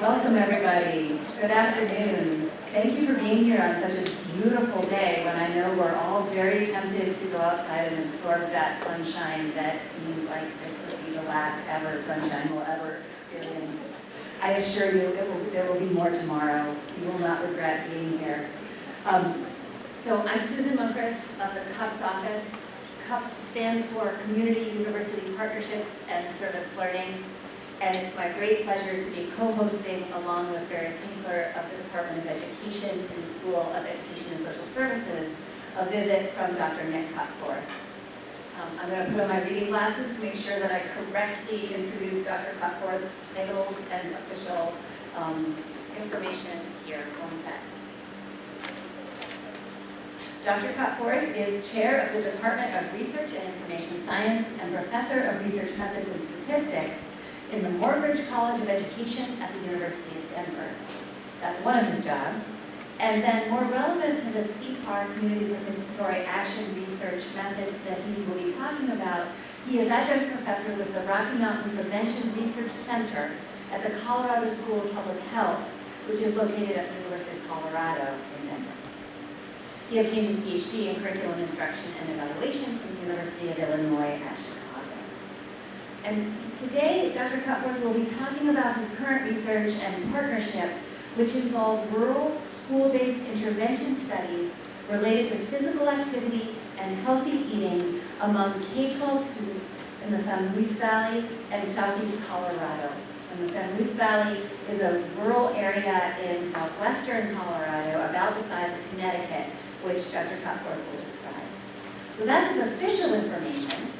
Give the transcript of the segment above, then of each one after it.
Welcome, everybody. Good afternoon. Thank you for being here on such a beautiful day when I know we're all very tempted to go outside and absorb that sunshine that seems like this would be the last ever sunshine we'll ever experience. I assure you, it will, there will be more tomorrow. You will not regret being here. Um, so I'm Susan Munkris of the CUPS office. CUPS stands for Community University Partnerships and Service Learning and it's my great pleasure to be co-hosting along with Barry Tinkler of the Department of Education the School of Education and Social Services, a visit from Dr. Nick Cutforth. Um, I'm going to put on my reading glasses to make sure that I correctly introduce Dr. Cutforth's titles and official um, information here. One sec. Dr. Cutforth is chair of the Department of Research and Information Science and professor of research methods and statistics in the Morgridge College of Education at the University of Denver. That's one of his jobs. And then more relevant to the CPAR, Community Participatory Action Research methods that he will be talking about, he is adjunct professor with the Rocky Mountain Prevention Research Center at the Colorado School of Public Health, which is located at the University of Colorado in Denver. He obtained his PhD in Curriculum Instruction and Evaluation from the University of Illinois at Chicago. And Today, Dr. Cutforth will be talking about his current research and partnerships which involve rural, school-based intervention studies related to physical activity and healthy eating among K-12 students in the San Luis Valley and southeast Colorado. And the San Luis Valley is a rural area in southwestern Colorado about the size of Connecticut, which Dr. Cutforth will describe. So that's his official information.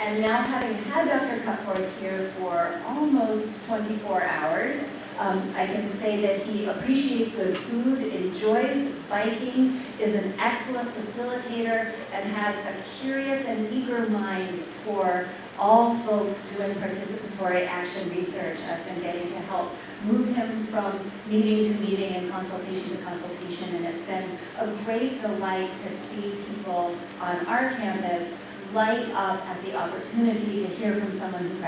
And now having had Dr. Cutforth here for almost 24 hours, um, I can say that he appreciates good food, enjoys biking, is an excellent facilitator, and has a curious and eager mind for all folks doing participatory action research. I've been getting to help move him from meeting to meeting and consultation to consultation, and it's been a great delight to see people on our campus light up at the opportunity to hear from someone who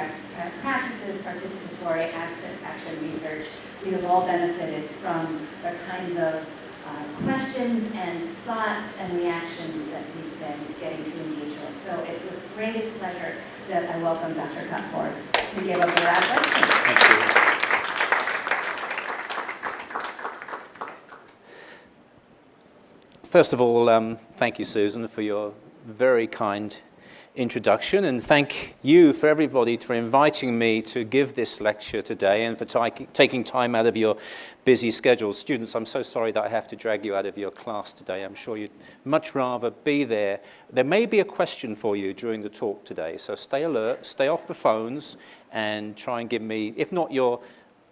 practices participatory action research. We have all benefited from the kinds of uh, questions and thoughts and reactions that we've been getting to engage with. So it's with greatest pleasure that I welcome Dr. Cutforth to give us a wrap-up. Thank you. First of all, um, thank you, Susan, for your very kind introduction and thank you for everybody for inviting me to give this lecture today and for taking time out of your busy schedules. Students, I'm so sorry that I have to drag you out of your class today. I'm sure you'd much rather be there. There may be a question for you during the talk today, so stay alert, stay off the phones and try and give me, if not your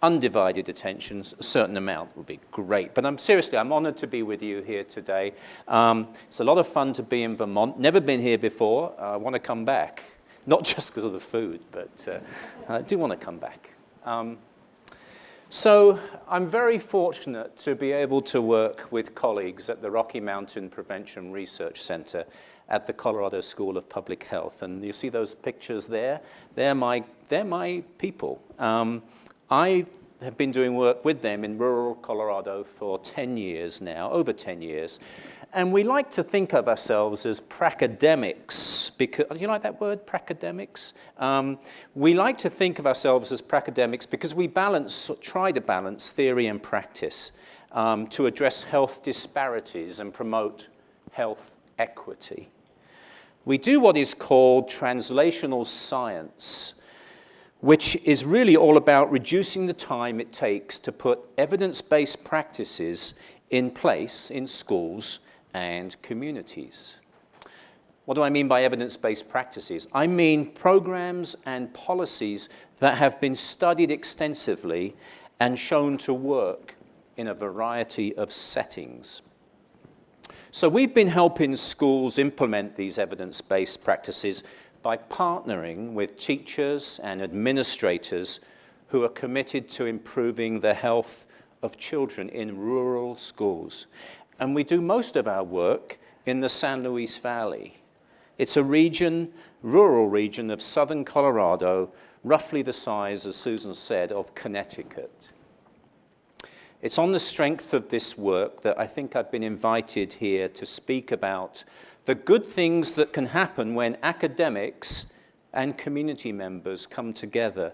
undivided attention, a certain amount would be great. But I'm seriously, I'm honored to be with you here today. Um, it's a lot of fun to be in Vermont. Never been here before. Uh, I want to come back. Not just because of the food, but uh, I do want to come back. Um, so I'm very fortunate to be able to work with colleagues at the Rocky Mountain Prevention Research Center at the Colorado School of Public Health. And you see those pictures there? They're my, they're my people. Um, I have been doing work with them in rural Colorado for 10 years now, over 10 years. And we like to think of ourselves as pracademics, because, you like that word, pracademics? Um, we like to think of ourselves as pracademics because we balance, try to balance theory and practice um, to address health disparities and promote health equity. We do what is called translational science, which is really all about reducing the time it takes to put evidence-based practices in place in schools and communities. What do I mean by evidence-based practices? I mean programs and policies that have been studied extensively and shown to work in a variety of settings. So we've been helping schools implement these evidence-based practices by partnering with teachers and administrators who are committed to improving the health of children in rural schools. And we do most of our work in the San Luis Valley. It's a region, rural region of southern Colorado, roughly the size, as Susan said, of Connecticut. It's on the strength of this work that I think I've been invited here to speak about the good things that can happen when academics and community members come together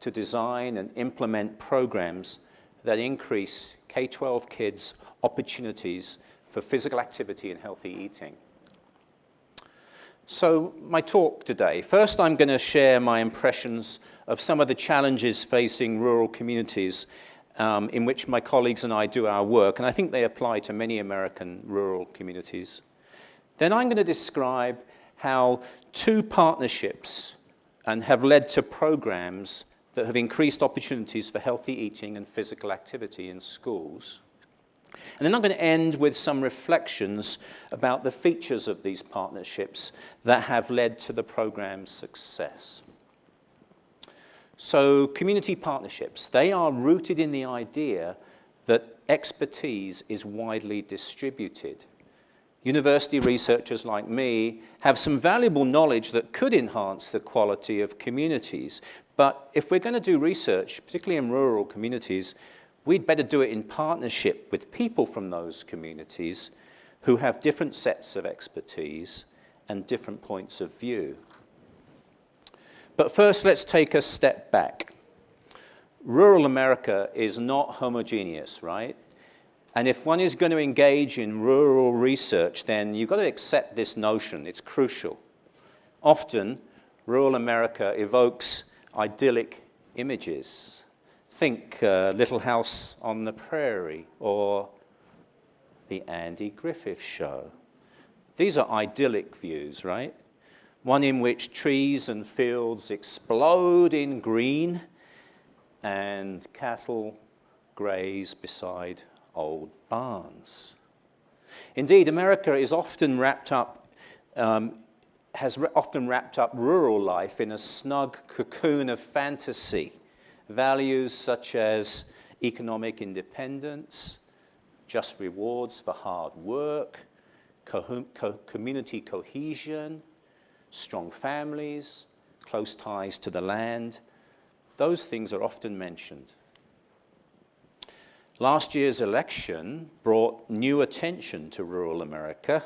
to design and implement programs that increase K-12 kids' opportunities for physical activity and healthy eating. So my talk today, first I'm going to share my impressions of some of the challenges facing rural communities um, in which my colleagues and I do our work, and I think they apply to many American rural communities. Then I'm going to describe how two partnerships and have led to programs that have increased opportunities for healthy eating and physical activity in schools. And then I'm going to end with some reflections about the features of these partnerships that have led to the program's success. So community partnerships, they are rooted in the idea that expertise is widely distributed. University researchers like me have some valuable knowledge that could enhance the quality of communities. But if we're going to do research, particularly in rural communities, we'd better do it in partnership with people from those communities who have different sets of expertise and different points of view. But first, let's take a step back. Rural America is not homogeneous, right? And if one is going to engage in rural research, then you've got to accept this notion. It's crucial. Often, rural America evokes idyllic images. Think uh, Little House on the Prairie or the Andy Griffith Show. These are idyllic views, right? One in which trees and fields explode in green and cattle graze beside old barns. Indeed, America is often wrapped up, um, has often wrapped up rural life in a snug cocoon of fantasy. Values such as economic independence, just rewards for hard work, co co community cohesion, strong families, close ties to the land. Those things are often mentioned. Last year's election brought new attention to rural America,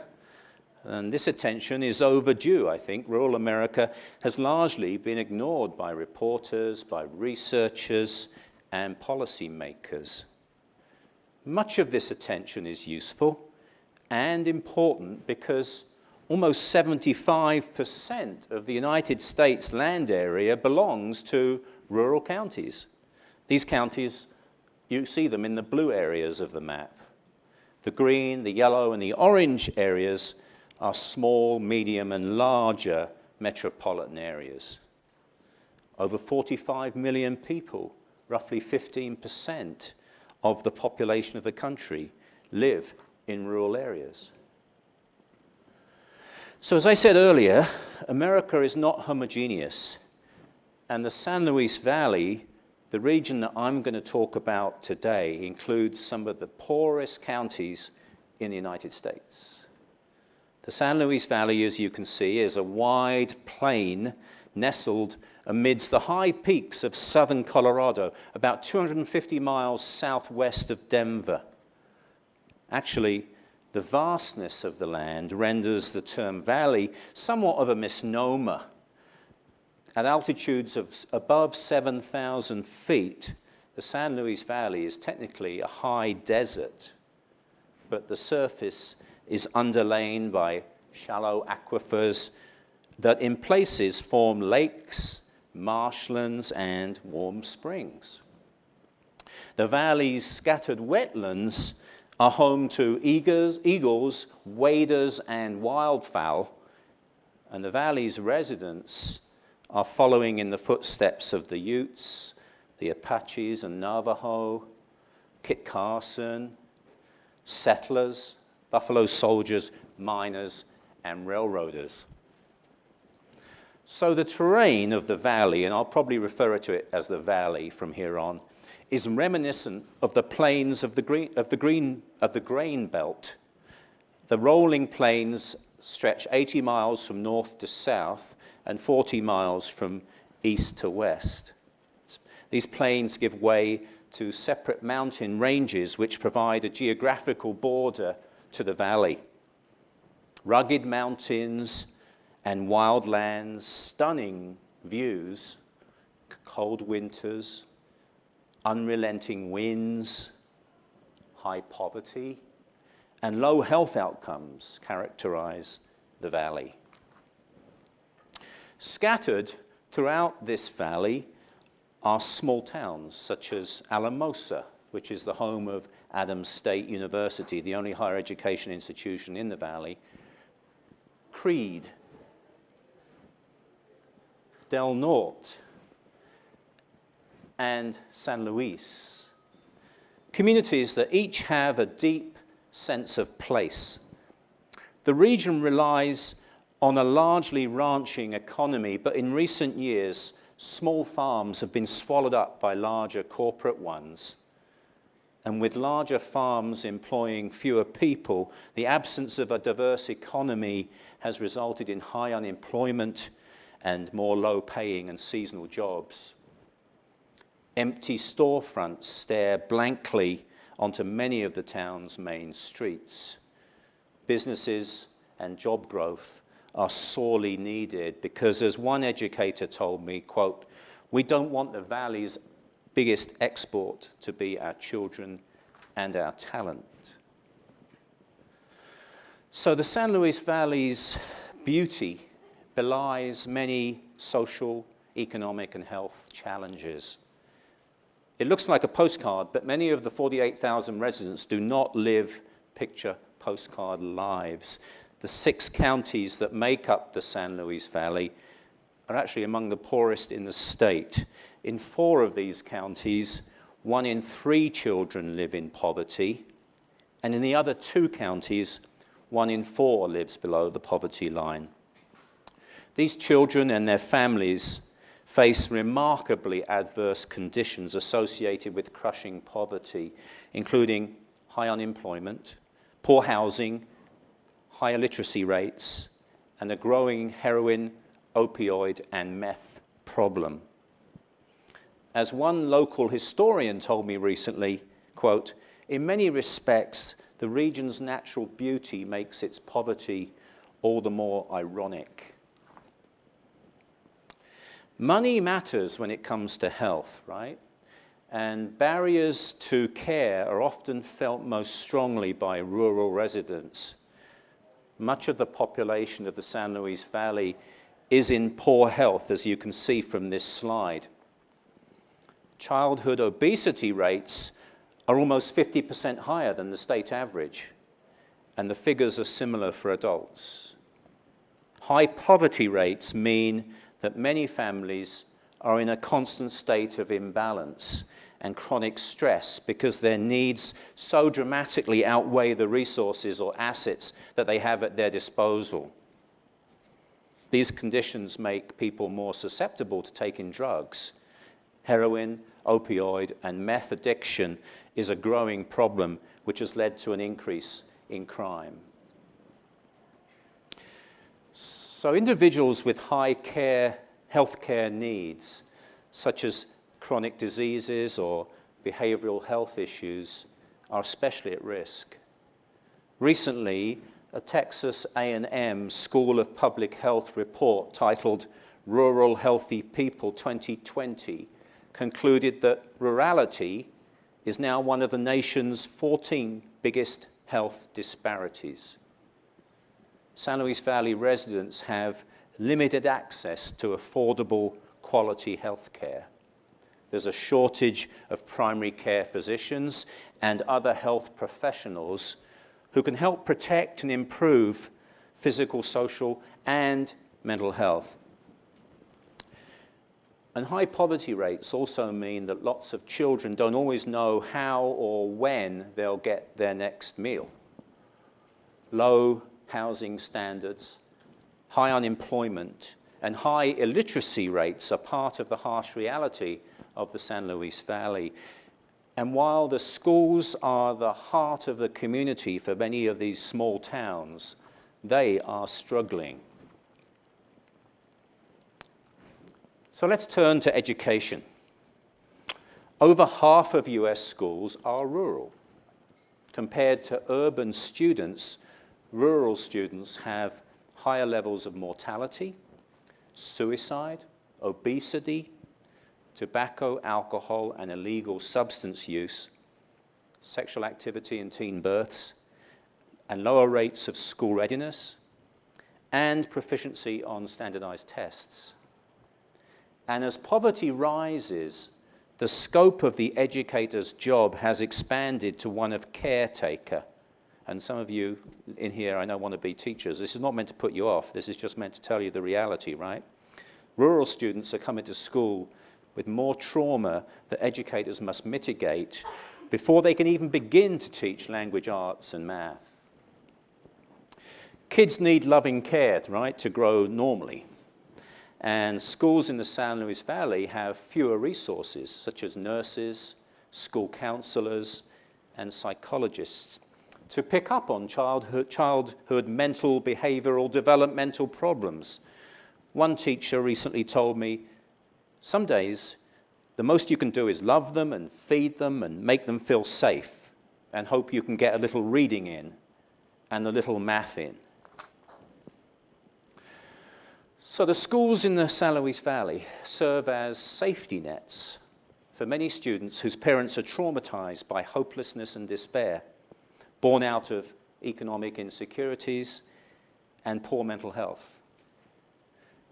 and this attention is overdue, I think. Rural America has largely been ignored by reporters, by researchers, and policymakers. Much of this attention is useful and important because almost 75% of the United States land area belongs to rural counties. These counties you see them in the blue areas of the map. The green, the yellow, and the orange areas are small, medium, and larger metropolitan areas. Over 45 million people, roughly 15% of the population of the country, live in rural areas. So as I said earlier, America is not homogeneous, and the San Luis Valley the region that I'm going to talk about today includes some of the poorest counties in the United States. The San Luis Valley, as you can see, is a wide plain nestled amidst the high peaks of southern Colorado, about 250 miles southwest of Denver. Actually, the vastness of the land renders the term valley somewhat of a misnomer at altitudes of above 7,000 feet, the San Luis Valley is technically a high desert, but the surface is underlain by shallow aquifers that in places form lakes, marshlands, and warm springs. The valley's scattered wetlands are home to eagles, waders, and wildfowl, and the valley's residents are following in the footsteps of the Utes, the Apaches and Navajo, Kit Carson, settlers, Buffalo soldiers, miners, and railroaders. So the terrain of the valley, and I'll probably refer to it as the valley from here on, is reminiscent of the plains of the, green, of the, green, of the grain belt. The rolling plains stretch 80 miles from north to south and 40 miles from east to west. These plains give way to separate mountain ranges which provide a geographical border to the valley. Rugged mountains and wildlands, stunning views, cold winters, unrelenting winds, high poverty, and low health outcomes characterize the valley. Scattered throughout this valley are small towns such as Alamosa, which is the home of Adams State University, the only higher education institution in the valley, Creede, Del Norte, and San Luis. Communities that each have a deep sense of place. The region relies on a largely ranching economy, but in recent years, small farms have been swallowed up by larger corporate ones. And with larger farms employing fewer people, the absence of a diverse economy has resulted in high unemployment and more low paying and seasonal jobs. Empty storefronts stare blankly onto many of the town's main streets. Businesses and job growth are sorely needed because as one educator told me, quote, we don't want the valley's biggest export to be our children and our talent. So the San Luis Valley's beauty belies many social, economic, and health challenges. It looks like a postcard, but many of the 48,000 residents do not live picture postcard lives the six counties that make up the San Luis Valley are actually among the poorest in the state. In four of these counties, one in three children live in poverty, and in the other two counties, one in four lives below the poverty line. These children and their families face remarkably adverse conditions associated with crushing poverty, including high unemployment, poor housing, higher literacy rates, and a growing heroin, opioid, and meth problem. As one local historian told me recently, quote, in many respects, the region's natural beauty makes its poverty all the more ironic. Money matters when it comes to health, right? And barriers to care are often felt most strongly by rural residents much of the population of the San Luis Valley is in poor health, as you can see from this slide. Childhood obesity rates are almost 50% higher than the state average, and the figures are similar for adults. High poverty rates mean that many families are in a constant state of imbalance and chronic stress because their needs so dramatically outweigh the resources or assets that they have at their disposal. These conditions make people more susceptible to taking drugs. Heroin, opioid, and meth addiction is a growing problem which has led to an increase in crime. So individuals with high care, healthcare needs, such as chronic diseases or behavioral health issues are especially at risk. Recently, a Texas A&M School of Public Health report titled Rural Healthy People 2020 concluded that rurality is now one of the nation's 14 biggest health disparities. San Luis Valley residents have limited access to affordable quality health care. There's a shortage of primary care physicians and other health professionals who can help protect and improve physical, social, and mental health. And high poverty rates also mean that lots of children don't always know how or when they'll get their next meal. Low housing standards, high unemployment, and high illiteracy rates are part of the harsh reality of the San Luis Valley. And while the schools are the heart of the community for many of these small towns, they are struggling. So let's turn to education. Over half of US schools are rural. Compared to urban students, rural students have higher levels of mortality, suicide, obesity, tobacco, alcohol, and illegal substance use, sexual activity and teen births, and lower rates of school readiness, and proficiency on standardized tests. And as poverty rises, the scope of the educator's job has expanded to one of caretaker. And some of you in here, I know, want to be teachers. This is not meant to put you off. This is just meant to tell you the reality, right? Rural students are coming to school with more trauma that educators must mitigate before they can even begin to teach language arts and math. Kids need loving care, right, to grow normally. And schools in the San Luis Valley have fewer resources, such as nurses, school counselors, and psychologists to pick up on childhood, childhood mental, behavioral, developmental problems. One teacher recently told me, some days, the most you can do is love them and feed them and make them feel safe and hope you can get a little reading in and a little math in. So the schools in the San Luis Valley serve as safety nets for many students whose parents are traumatized by hopelessness and despair, born out of economic insecurities and poor mental health.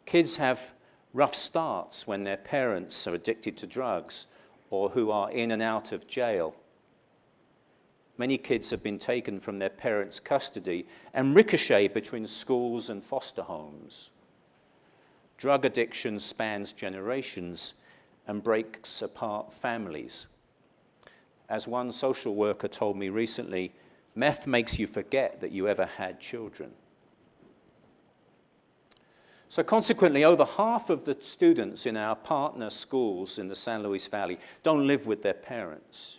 Kids have rough starts when their parents are addicted to drugs or who are in and out of jail. Many kids have been taken from their parents' custody and ricochet between schools and foster homes. Drug addiction spans generations and breaks apart families. As one social worker told me recently, meth makes you forget that you ever had children. So consequently, over half of the students in our partner schools in the San Luis Valley don't live with their parents.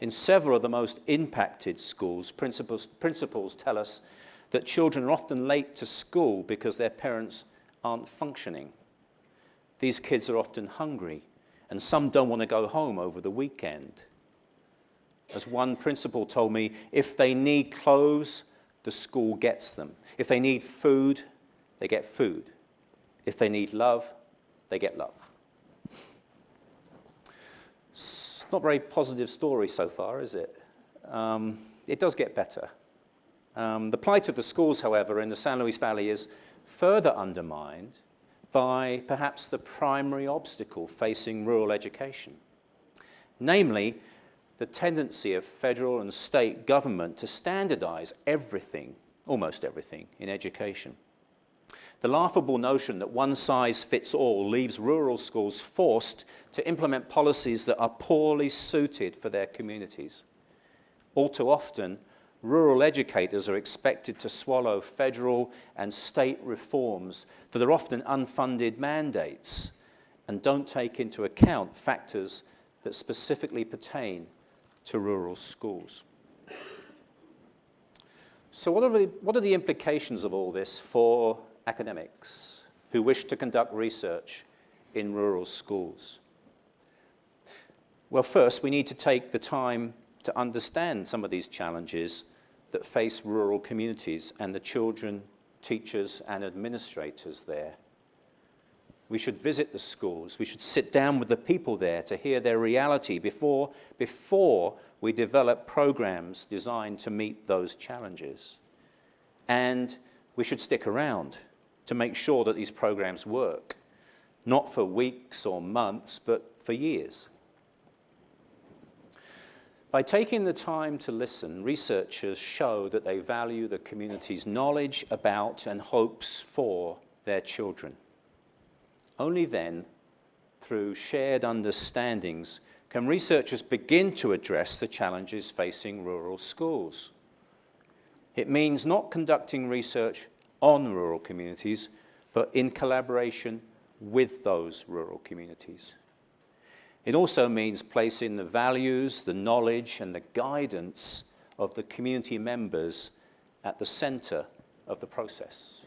In several of the most impacted schools, principals, principals tell us that children are often late to school because their parents aren't functioning. These kids are often hungry, and some don't want to go home over the weekend. As one principal told me, if they need clothes, the school gets them. If they need food, they get food. If they need love, they get love. It's not a very positive story so far, is it? Um, it does get better. Um, the plight of the schools, however, in the San Luis Valley is further undermined by perhaps the primary obstacle facing rural education, namely the tendency of federal and state government to standardize everything, almost everything, in education. The laughable notion that one size fits all leaves rural schools forced to implement policies that are poorly suited for their communities. All too often, rural educators are expected to swallow federal and state reforms that are often unfunded mandates and don't take into account factors that specifically pertain to rural schools. So what are, the, what are the implications of all this for academics who wish to conduct research in rural schools? Well, first, we need to take the time to understand some of these challenges that face rural communities and the children, teachers, and administrators there. We should visit the schools. We should sit down with the people there to hear their reality before, before we develop programs designed to meet those challenges. And we should stick around to make sure that these programs work, not for weeks or months, but for years. By taking the time to listen, researchers show that they value the community's knowledge about and hopes for their children. Only then, through shared understandings, can researchers begin to address the challenges facing rural schools. It means not conducting research on rural communities, but in collaboration with those rural communities. It also means placing the values, the knowledge, and the guidance of the community members at the center of the process.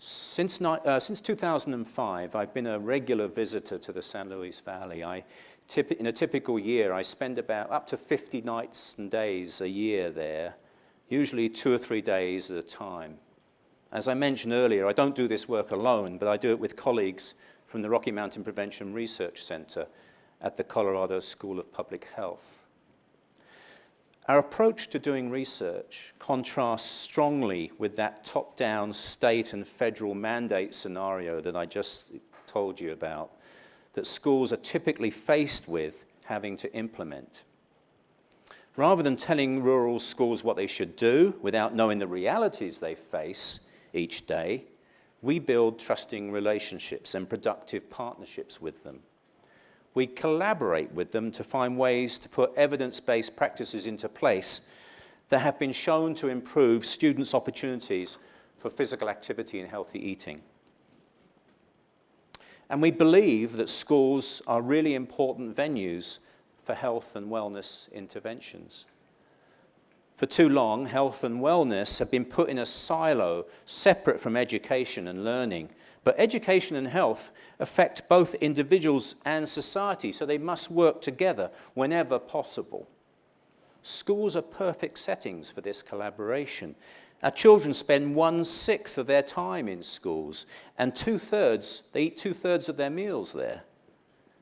Since, uh, since 2005, I've been a regular visitor to the San Luis Valley. I, in a typical year, I spend about up to 50 nights and days a year there, usually two or three days at a time. As I mentioned earlier, I don't do this work alone, but I do it with colleagues from the Rocky Mountain Prevention Research Center at the Colorado School of Public Health. Our approach to doing research contrasts strongly with that top-down state and federal mandate scenario that I just told you about, that schools are typically faced with having to implement. Rather than telling rural schools what they should do without knowing the realities they face each day, we build trusting relationships and productive partnerships with them we collaborate with them to find ways to put evidence-based practices into place that have been shown to improve students' opportunities for physical activity and healthy eating. And we believe that schools are really important venues for health and wellness interventions. For too long, health and wellness have been put in a silo separate from education and learning, but education and health affect both individuals and society, so they must work together whenever possible. Schools are perfect settings for this collaboration. Our children spend one-sixth of their time in schools, and two-thirds, they eat two-thirds of their meals there.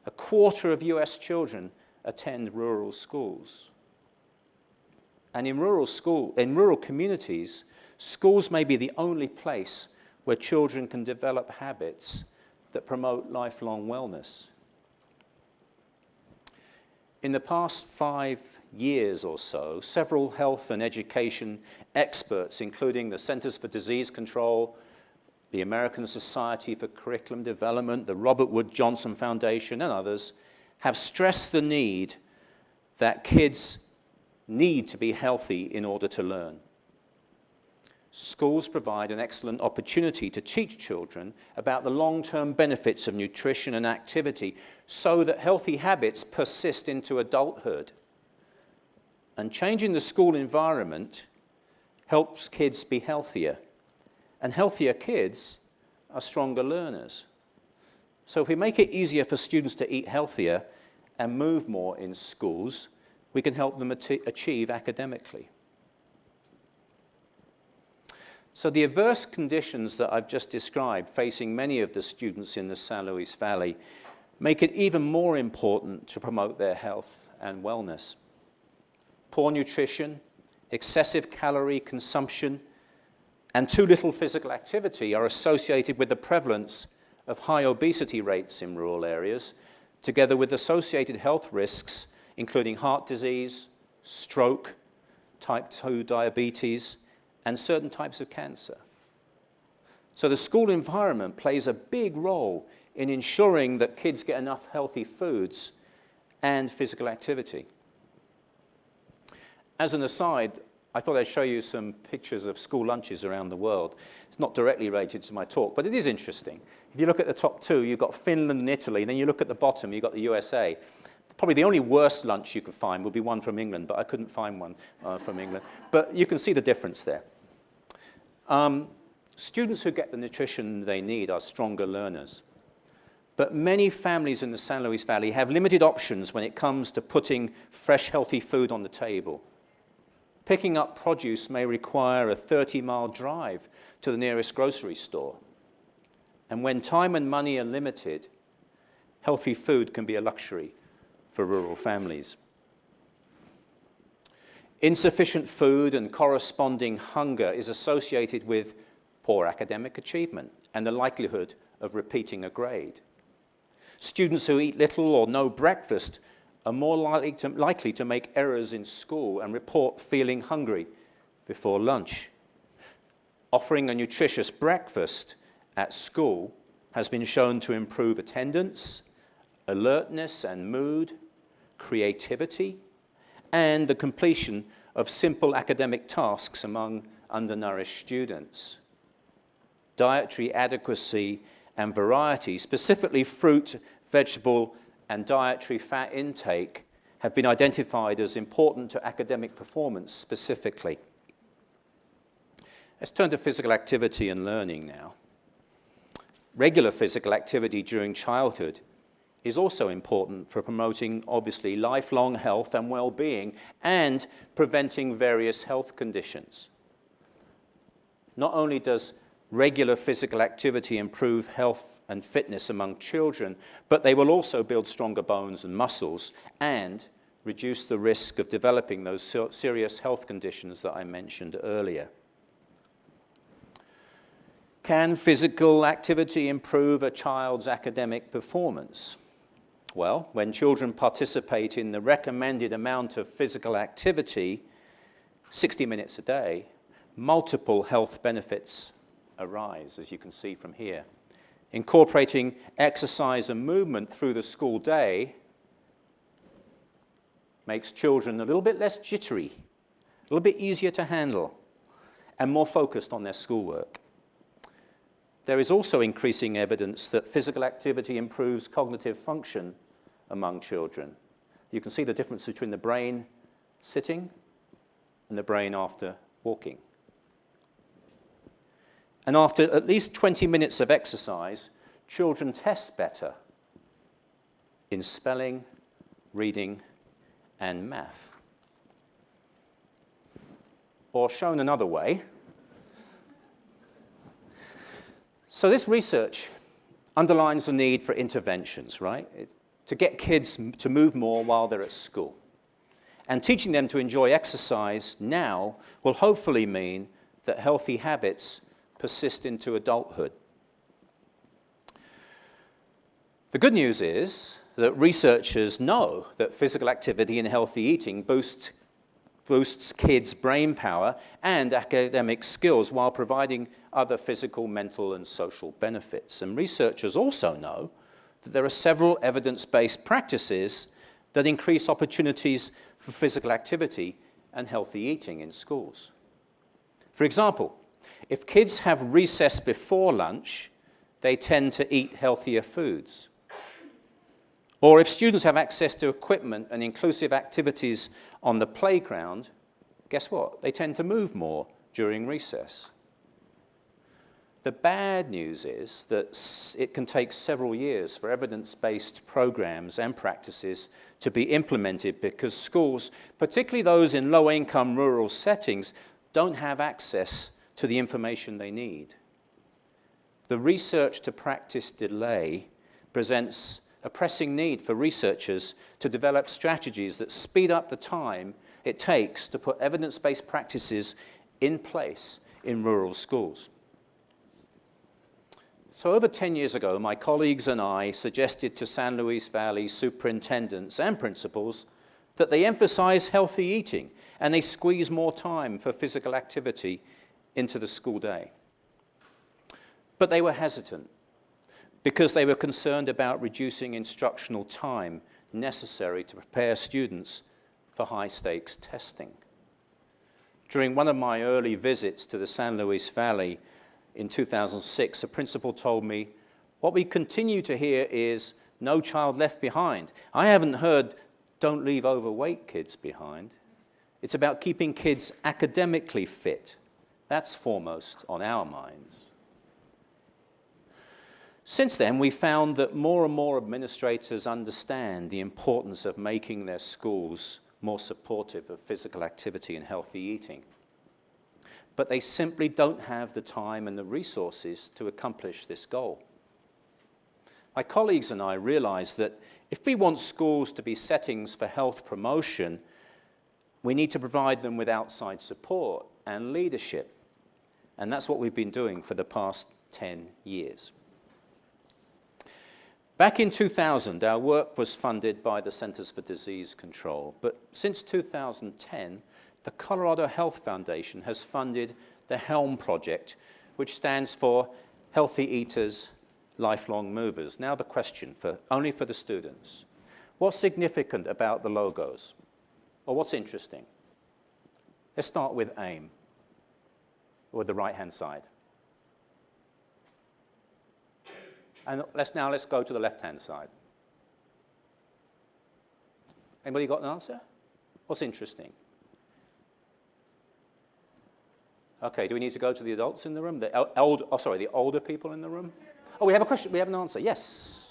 A quarter of US children attend rural schools. And in rural, school, in rural communities, schools may be the only place where children can develop habits that promote lifelong wellness. In the past five years or so, several health and education experts, including the Centers for Disease Control, the American Society for Curriculum Development, the Robert Wood Johnson Foundation, and others, have stressed the need that kids need to be healthy in order to learn schools provide an excellent opportunity to teach children about the long-term benefits of nutrition and activity so that healthy habits persist into adulthood. And changing the school environment helps kids be healthier. And healthier kids are stronger learners. So if we make it easier for students to eat healthier and move more in schools, we can help them achieve academically. So the adverse conditions that I've just described facing many of the students in the San Luis Valley make it even more important to promote their health and wellness. Poor nutrition, excessive calorie consumption, and too little physical activity are associated with the prevalence of high obesity rates in rural areas, together with associated health risks, including heart disease, stroke, type 2 diabetes, and certain types of cancer. So the school environment plays a big role in ensuring that kids get enough healthy foods and physical activity. As an aside, I thought I'd show you some pictures of school lunches around the world. It's not directly related to my talk, but it is interesting. If you look at the top two, you've got Finland and Italy, then you look at the bottom, you've got the USA. Probably the only worst lunch you could find would be one from England, but I couldn't find one uh, from England. But you can see the difference there. Um, students who get the nutrition they need are stronger learners. But many families in the San Luis Valley have limited options when it comes to putting fresh, healthy food on the table. Picking up produce may require a 30-mile drive to the nearest grocery store. And when time and money are limited, healthy food can be a luxury for rural families. Insufficient food and corresponding hunger is associated with poor academic achievement and the likelihood of repeating a grade. Students who eat little or no breakfast are more likely to, likely to make errors in school and report feeling hungry before lunch. Offering a nutritious breakfast at school has been shown to improve attendance, alertness and mood, creativity, and the completion of simple academic tasks among undernourished students. Dietary adequacy and variety, specifically fruit, vegetable, and dietary fat intake, have been identified as important to academic performance specifically. Let's turn to physical activity and learning now. regular physical activity during childhood is also important for promoting, obviously, lifelong health and well-being and preventing various health conditions. Not only does regular physical activity improve health and fitness among children, but they will also build stronger bones and muscles and reduce the risk of developing those serious health conditions that I mentioned earlier. Can physical activity improve a child's academic performance? Well, when children participate in the recommended amount of physical activity, 60 minutes a day, multiple health benefits arise, as you can see from here. Incorporating exercise and movement through the school day makes children a little bit less jittery, a little bit easier to handle, and more focused on their schoolwork. There is also increasing evidence that physical activity improves cognitive function among children. You can see the difference between the brain sitting and the brain after walking. And after at least 20 minutes of exercise, children test better in spelling, reading, and math. Or shown another way, so this research underlines the need for interventions, right? To get kids to move more while they're at school. And teaching them to enjoy exercise now will hopefully mean that healthy habits persist into adulthood. The good news is that researchers know that physical activity and healthy eating boost, boosts kids' brain power and academic skills while providing other physical, mental, and social benefits. And researchers also know that there are several evidence-based practices that increase opportunities for physical activity and healthy eating in schools. For example, if kids have recess before lunch, they tend to eat healthier foods. Or if students have access to equipment and inclusive activities on the playground, guess what? They tend to move more during recess. The bad news is that it can take several years for evidence-based programs and practices to be implemented because schools, particularly those in low-income rural settings, don't have access to the information they need. The research to practice delay presents a pressing need for researchers to develop strategies that speed up the time it takes to put evidence-based practices in place in rural schools. So over 10 years ago, my colleagues and I suggested to San Luis Valley superintendents and principals that they emphasize healthy eating and they squeeze more time for physical activity into the school day. But they were hesitant because they were concerned about reducing instructional time necessary to prepare students for high-stakes testing. During one of my early visits to the San Luis Valley, in 2006, a principal told me, what we continue to hear is no child left behind. I haven't heard don't leave overweight kids behind. It's about keeping kids academically fit. That's foremost on our minds. Since then, we found that more and more administrators understand the importance of making their schools more supportive of physical activity and healthy eating but they simply don't have the time and the resources to accomplish this goal. My colleagues and I realize that if we want schools to be settings for health promotion, we need to provide them with outside support and leadership. And that's what we've been doing for the past 10 years. Back in 2000, our work was funded by the Centers for Disease Control, but since 2010, the Colorado Health Foundation has funded the HELM project, which stands for Healthy Eaters, Lifelong Movers. Now the question, for, only for the students. What's significant about the logos? Or what's interesting? Let's start with AIM, or the right-hand side. And let's now let's go to the left-hand side. Anybody got an answer? What's interesting? Okay, do we need to go to the adults in the room? The old, oh, sorry, the older people in the room? Oh, we have a question. We have an answer. Yes.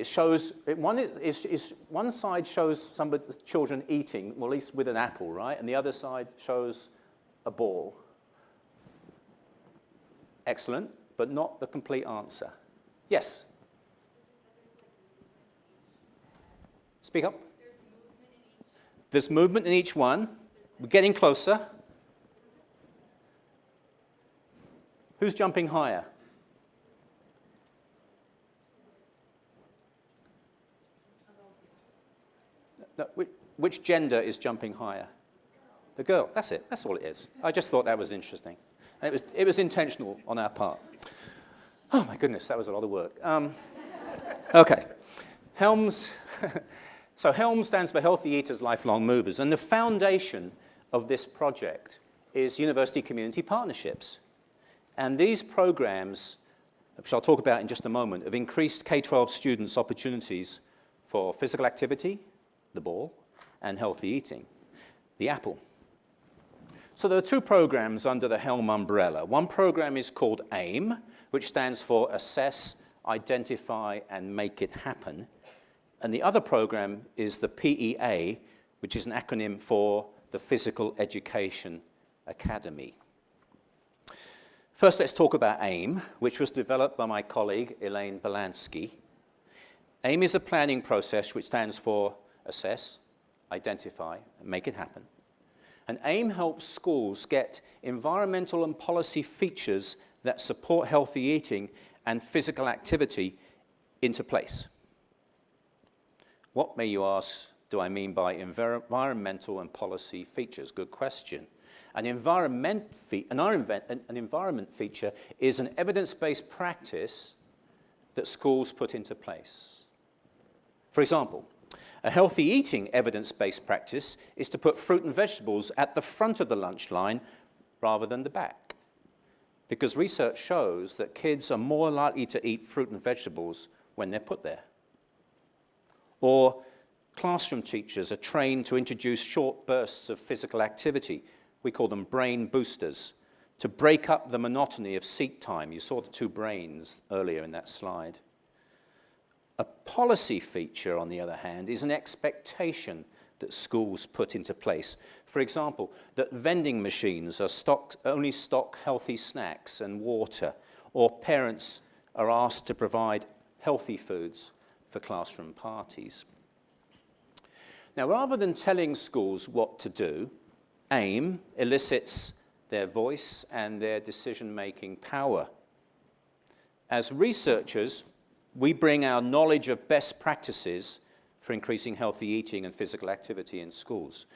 It shows, it, one, is, is, one side shows some children eating, well, at least with an apple, right? And the other side shows a ball. Excellent, but not the complete answer. Yes? Speak up. There's movement in each one. We're getting closer. Who's jumping higher? No, which, which gender is jumping higher? The girl. That's it. That's all it is. I just thought that was interesting. And it was, it was intentional on our part. Oh my goodness, that was a lot of work. Um, okay. Helms. so HELM stands for Healthy Eaters, Lifelong Movers. And the foundation of this project is university community partnerships. And these programs, which I'll talk about in just a moment, have increased K-12 students' opportunities for physical activity, the ball, and healthy eating, the apple. So there are two programs under the HELM umbrella. One program is called AIM, which stands for Assess, Identify, and Make It Happen. And the other program is the PEA, which is an acronym for the Physical Education Academy. First, let's talk about AIM, which was developed by my colleague, Elaine Belansky. AIM is a planning process which stands for assess, identify, and make it happen. And AIM helps schools get environmental and policy features that support healthy eating and physical activity into place. What, may you ask, do I mean by environmental and policy features? Good question. An environment, an, an environment feature is an evidence-based practice that schools put into place. For example, a healthy eating evidence-based practice is to put fruit and vegetables at the front of the lunch line rather than the back. Because research shows that kids are more likely to eat fruit and vegetables when they're put there. Or classroom teachers are trained to introduce short bursts of physical activity we call them brain boosters, to break up the monotony of seat time. You saw the two brains earlier in that slide. A policy feature, on the other hand, is an expectation that schools put into place. For example, that vending machines are only stock healthy snacks and water, or parents are asked to provide healthy foods for classroom parties. Now, rather than telling schools what to do, aim elicits their voice and their decision-making power. As researchers, we bring our knowledge of best practices for increasing healthy eating and physical activity in schools.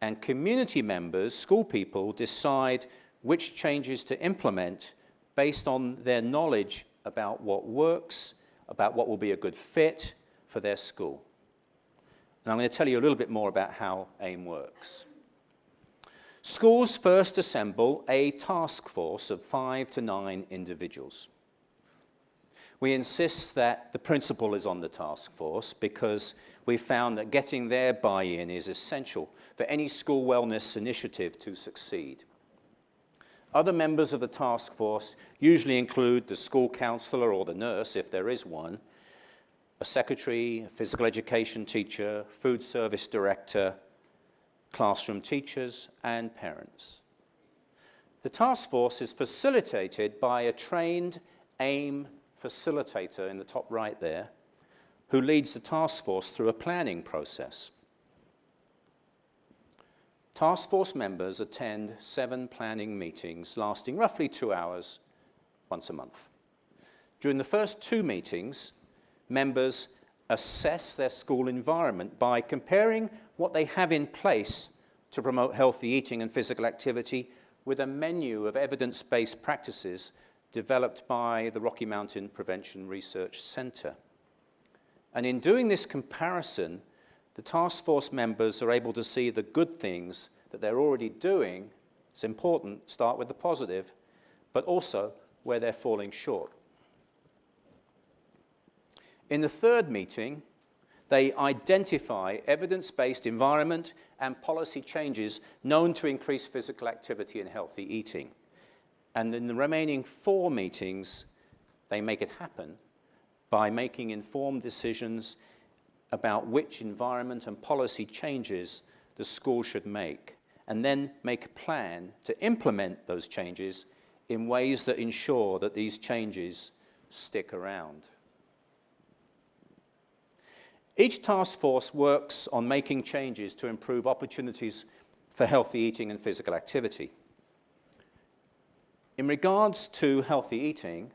And community members, school people, decide which changes to implement based on their knowledge about what works, about what will be a good fit for their school. And I'm going to tell you a little bit more about how AIM works. Schools first assemble a task force of five to nine individuals. We insist that the principal is on the task force because we found that getting their buy-in is essential for any school wellness initiative to succeed. Other members of the task force usually include the school counselor or the nurse, if there is one, a secretary, a physical education teacher, food service director, classroom teachers and parents. The task force is facilitated by a trained AIM facilitator in the top right there, who leads the task force through a planning process. Task force members attend seven planning meetings lasting roughly two hours once a month. During the first two meetings, members assess their school environment by comparing what they have in place to promote healthy eating and physical activity with a menu of evidence-based practices developed by the Rocky Mountain Prevention Research Center. And in doing this comparison, the task force members are able to see the good things that they're already doing. It's important, start with the positive, but also where they're falling short. In the third meeting, they identify evidence-based environment and policy changes known to increase physical activity and healthy eating. And in the remaining four meetings, they make it happen by making informed decisions about which environment and policy changes the school should make, and then make a plan to implement those changes in ways that ensure that these changes stick around. Each task force works on making changes to improve opportunities for healthy eating and physical activity. In regards to healthy eating,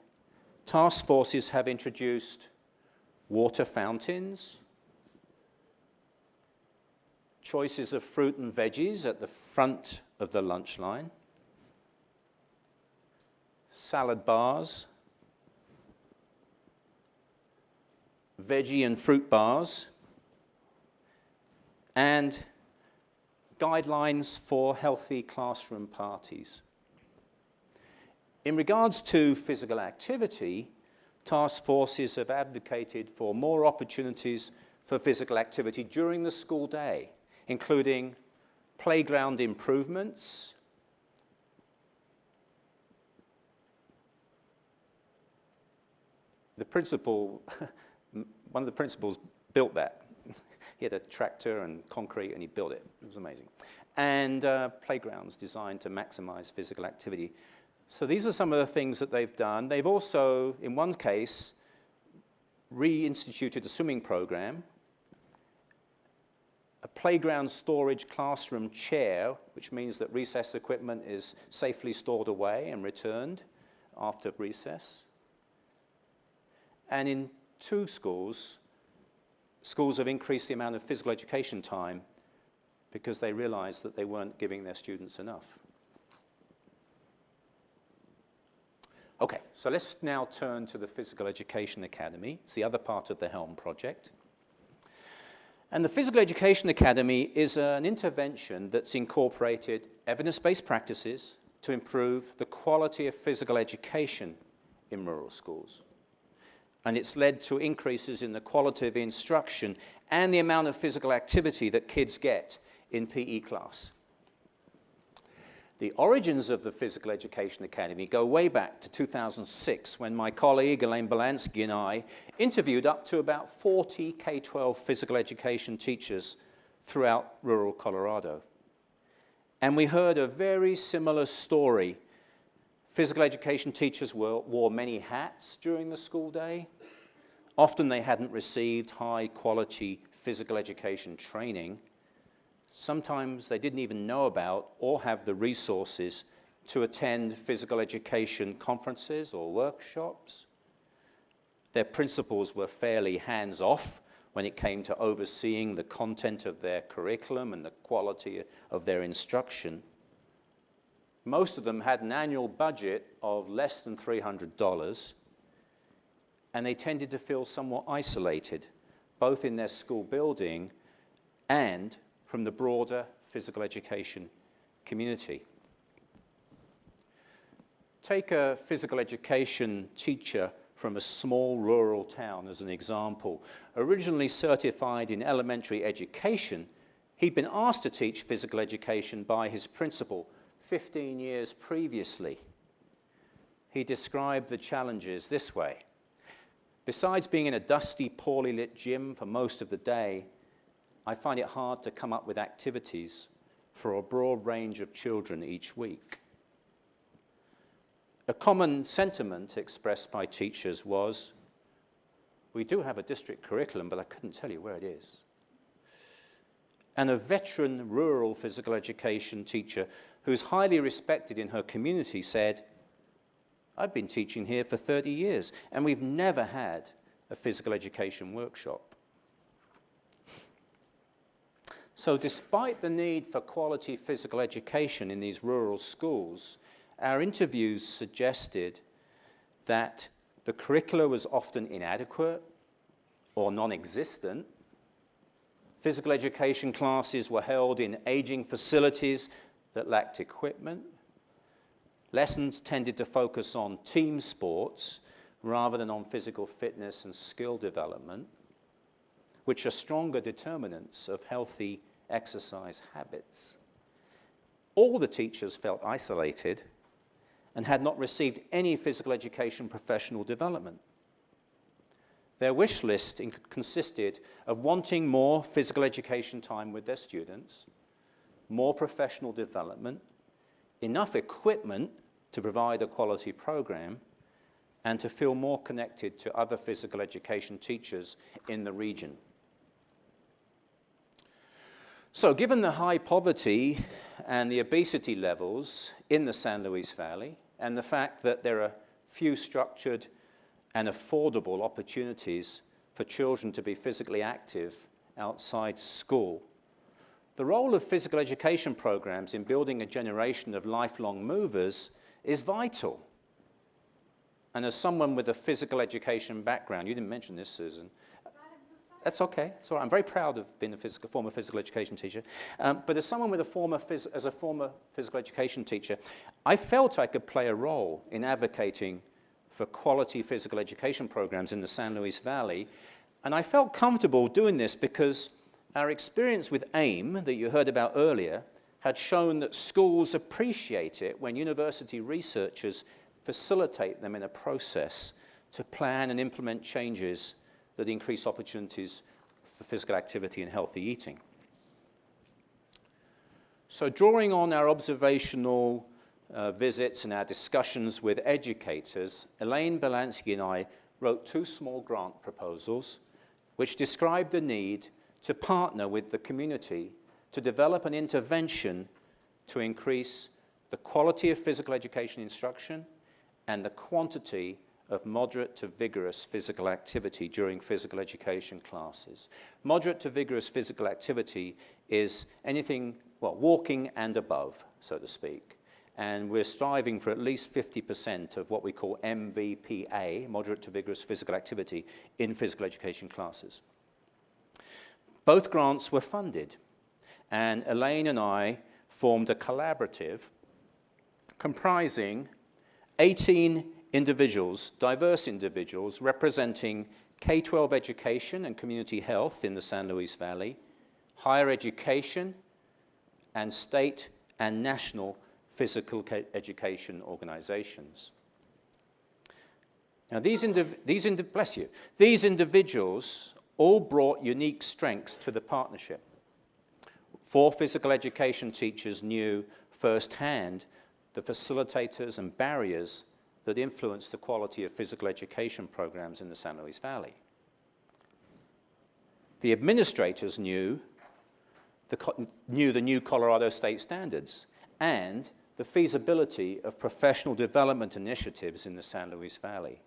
task forces have introduced water fountains, choices of fruit and veggies at the front of the lunch line, salad bars, veggie and fruit bars, and guidelines for healthy classroom parties. In regards to physical activity, task forces have advocated for more opportunities for physical activity during the school day, including playground improvements, the principal one of the principals built that. he had a tractor and concrete and he built it. It was amazing. And uh, playgrounds designed to maximize physical activity. So these are some of the things that they've done. They've also, in one case, reinstituted a swimming program, a playground storage classroom chair, which means that recess equipment is safely stored away and returned after recess. And in two schools, schools have increased the amount of physical education time because they realized that they weren't giving their students enough. Okay, so let's now turn to the Physical Education Academy. It's the other part of the HELM project. And the Physical Education Academy is an intervention that's incorporated evidence-based practices to improve the quality of physical education in rural schools and it's led to increases in the quality of instruction and the amount of physical activity that kids get in PE class. The origins of the Physical Education Academy go way back to 2006 when my colleague Elaine Belansky and I interviewed up to about 40 K-12 physical education teachers throughout rural Colorado. And we heard a very similar story. Physical education teachers wore, wore many hats during the school day. Often they hadn't received high quality physical education training. Sometimes they didn't even know about or have the resources to attend physical education conferences or workshops. Their principals were fairly hands-off when it came to overseeing the content of their curriculum and the quality of their instruction. Most of them had an annual budget of less than $300 and they tended to feel somewhat isolated, both in their school building and from the broader physical education community. Take a physical education teacher from a small rural town as an example. Originally certified in elementary education, he'd been asked to teach physical education by his principal 15 years previously. He described the challenges this way. Besides being in a dusty, poorly lit gym for most of the day, I find it hard to come up with activities for a broad range of children each week. A common sentiment expressed by teachers was, we do have a district curriculum, but I couldn't tell you where it is. And a veteran rural physical education teacher who's highly respected in her community said, I've been teaching here for 30 years, and we've never had a physical education workshop. So despite the need for quality physical education in these rural schools, our interviews suggested that the curricula was often inadequate or non-existent. Physical education classes were held in aging facilities that lacked equipment. Lessons tended to focus on team sports rather than on physical fitness and skill development, which are stronger determinants of healthy exercise habits. All the teachers felt isolated, and had not received any physical education professional development. Their wish list consisted of wanting more physical education time with their students, more professional development, enough equipment to provide a quality program, and to feel more connected to other physical education teachers in the region. So given the high poverty and the obesity levels in the San Luis Valley, and the fact that there are few structured and affordable opportunities for children to be physically active outside school, the role of physical education programs in building a generation of lifelong movers is vital. And as someone with a physical education background, you didn't mention this, Susan. That's okay. Right. I'm very proud of being a physical, former physical education teacher. Um, but as someone with a former as a former physical education teacher, I felt I could play a role in advocating for quality physical education programs in the San Luis Valley. And I felt comfortable doing this because our experience with AIM that you heard about earlier had shown that schools appreciate it when university researchers facilitate them in a process to plan and implement changes that increase opportunities for physical activity and healthy eating. So drawing on our observational uh, visits and our discussions with educators, Elaine Belansky and I wrote two small grant proposals which describe the need to partner with the community to develop an intervention to increase the quality of physical education instruction and the quantity of moderate to vigorous physical activity during physical education classes. Moderate to vigorous physical activity is anything, well, walking and above, so to speak. And we're striving for at least 50% of what we call MVPA, moderate to vigorous physical activity, in physical education classes. Both grants were funded, and Elaine and I formed a collaborative comprising 18 individuals, diverse individuals, representing K-12 education and community health in the San Luis Valley, higher education, and state and national physical education organizations. Now, these, these bless you, these individuals all brought unique strengths to the partnership. Four physical education teachers knew firsthand the facilitators and barriers that influence the quality of physical education programs in the San Luis Valley. The administrators knew the, knew the new Colorado state standards and the feasibility of professional development initiatives in the San Luis Valley.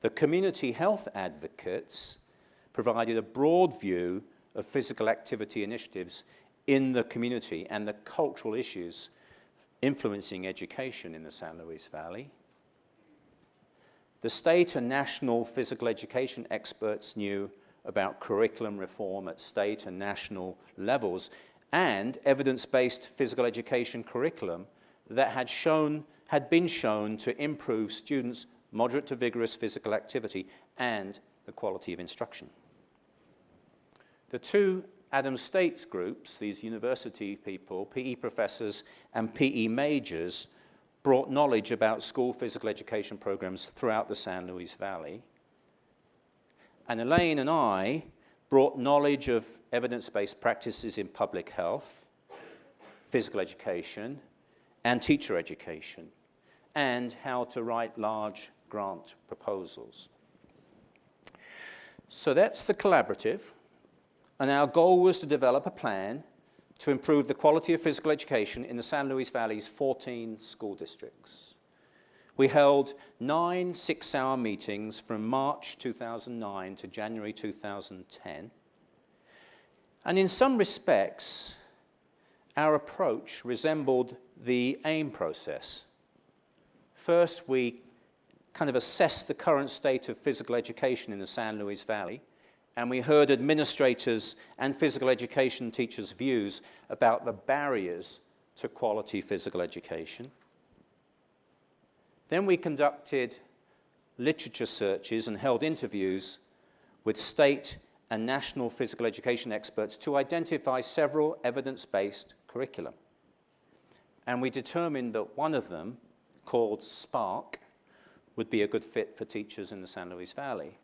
The community health advocates provided a broad view of physical activity initiatives in the community and the cultural issues influencing education in the San Luis Valley. The state and national physical education experts knew about curriculum reform at state and national levels and evidence-based physical education curriculum that had, shown, had been shown to improve students' moderate to vigorous physical activity and the quality of instruction. The two Adams States groups, these university people, PE professors and PE majors, brought knowledge about school physical education programs throughout the San Luis Valley. And Elaine and I brought knowledge of evidence-based practices in public health, physical education, and teacher education, and how to write large grant proposals. So that's the collaborative. And our goal was to develop a plan to improve the quality of physical education in the San Luis Valley's 14 school districts. We held nine six-hour meetings from March 2009 to January 2010. And in some respects, our approach resembled the AIM process. First, we kind of assessed the current state of physical education in the San Luis Valley, and we heard administrators and physical education teachers' views about the barriers to quality physical education. Then we conducted literature searches and held interviews with state and national physical education experts to identify several evidence-based curriculum. And we determined that one of them, called Spark, would be a good fit for teachers in the San Luis Valley.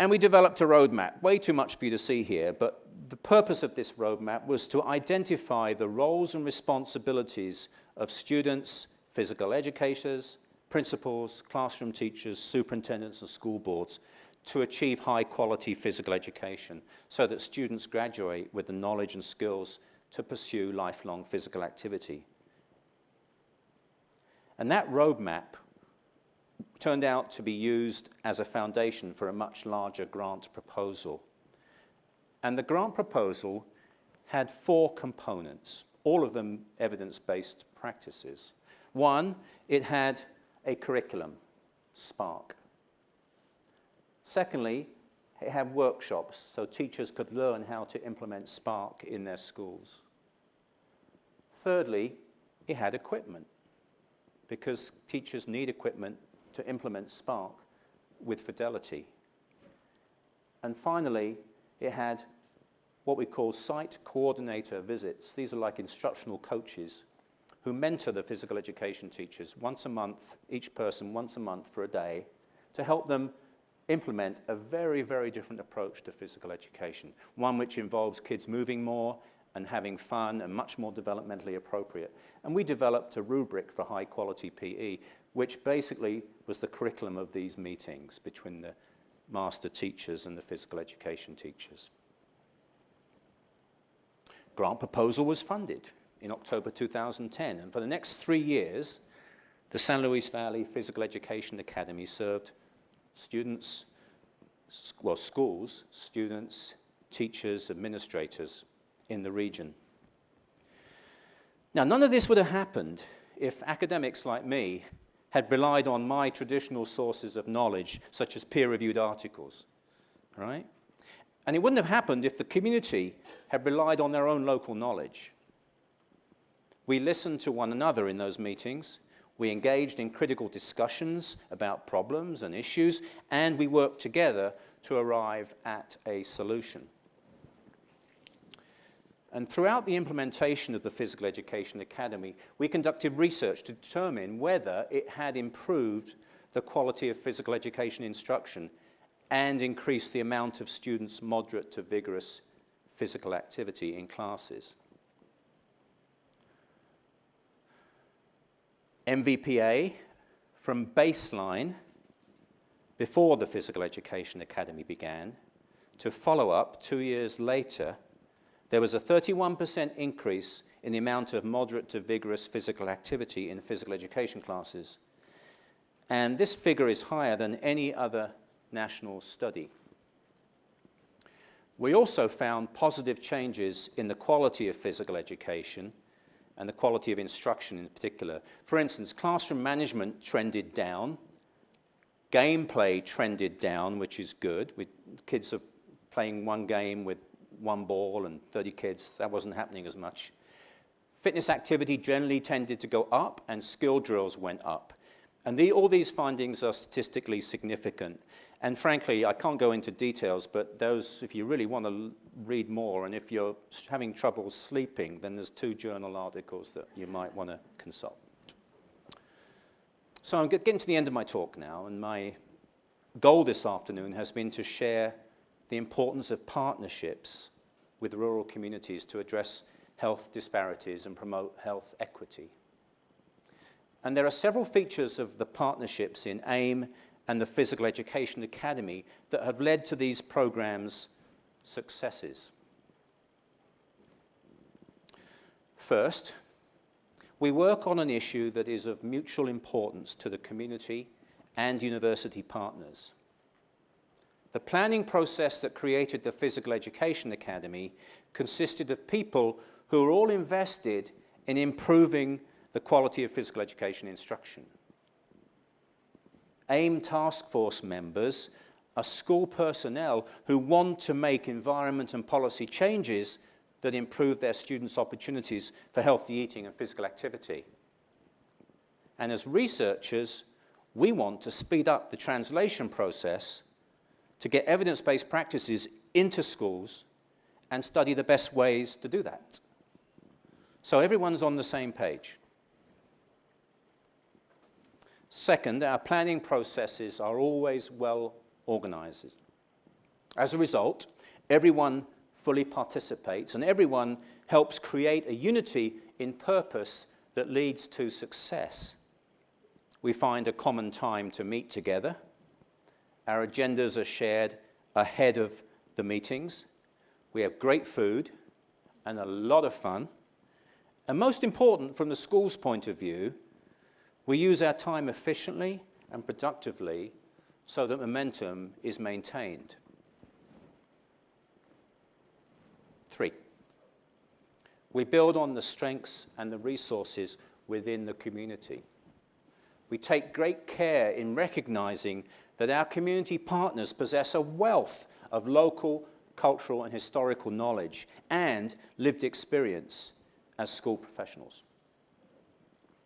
And we developed a roadmap, way too much for you to see here, but the purpose of this roadmap was to identify the roles and responsibilities of students, physical educators, principals, classroom teachers, superintendents, and school boards to achieve high quality physical education so that students graduate with the knowledge and skills to pursue lifelong physical activity. And that roadmap turned out to be used as a foundation for a much larger grant proposal. And the grant proposal had four components, all of them evidence-based practices. One, it had a curriculum, Spark. Secondly, it had workshops so teachers could learn how to implement Spark in their schools. Thirdly, it had equipment because teachers need equipment to implement Spark with fidelity. And finally, it had what we call site coordinator visits. These are like instructional coaches who mentor the physical education teachers once a month, each person once a month for a day, to help them implement a very, very different approach to physical education, one which involves kids moving more and having fun and much more developmentally appropriate. And we developed a rubric for high quality PE, which basically was the curriculum of these meetings between the master teachers and the physical education teachers. Grant proposal was funded in October 2010, and for the next three years, the San Luis Valley Physical Education Academy served students, well, schools, students, teachers, administrators in the region. Now, none of this would have happened if academics like me had relied on my traditional sources of knowledge, such as peer-reviewed articles, right? And it wouldn't have happened if the community had relied on their own local knowledge. We listened to one another in those meetings, we engaged in critical discussions about problems and issues, and we worked together to arrive at a solution. And throughout the implementation of the Physical Education Academy, we conducted research to determine whether it had improved the quality of physical education instruction and increased the amount of students' moderate to vigorous physical activity in classes. MVPA from baseline before the Physical Education Academy began to follow up two years later there was a 31% increase in the amount of moderate to vigorous physical activity in physical education classes. And this figure is higher than any other national study. We also found positive changes in the quality of physical education and the quality of instruction in particular. For instance, classroom management trended down, gameplay trended down, which is good. We, kids are playing one game with one ball and 30 kids, that wasn't happening as much. Fitness activity generally tended to go up and skill drills went up. And the, all these findings are statistically significant. And frankly, I can't go into details, but those, if you really want to read more, and if you're having trouble sleeping, then there's two journal articles that you might want to consult. So I'm getting to the end of my talk now, and my goal this afternoon has been to share the importance of partnerships with rural communities to address health disparities and promote health equity. And there are several features of the partnerships in AIM and the Physical Education Academy that have led to these programs' successes. First, we work on an issue that is of mutual importance to the community and university partners. The planning process that created the Physical Education Academy consisted of people who were all invested in improving the quality of physical education instruction. AIM task force members are school personnel who want to make environment and policy changes that improve their students' opportunities for healthy eating and physical activity. And as researchers, we want to speed up the translation process to get evidence-based practices into schools and study the best ways to do that. So everyone's on the same page. Second, our planning processes are always well organized. As a result, everyone fully participates and everyone helps create a unity in purpose that leads to success. We find a common time to meet together. Our agendas are shared ahead of the meetings. We have great food and a lot of fun. And most important, from the school's point of view, we use our time efficiently and productively so that momentum is maintained. Three, we build on the strengths and the resources within the community. We take great care in recognizing that our community partners possess a wealth of local, cultural, and historical knowledge and lived experience as school professionals.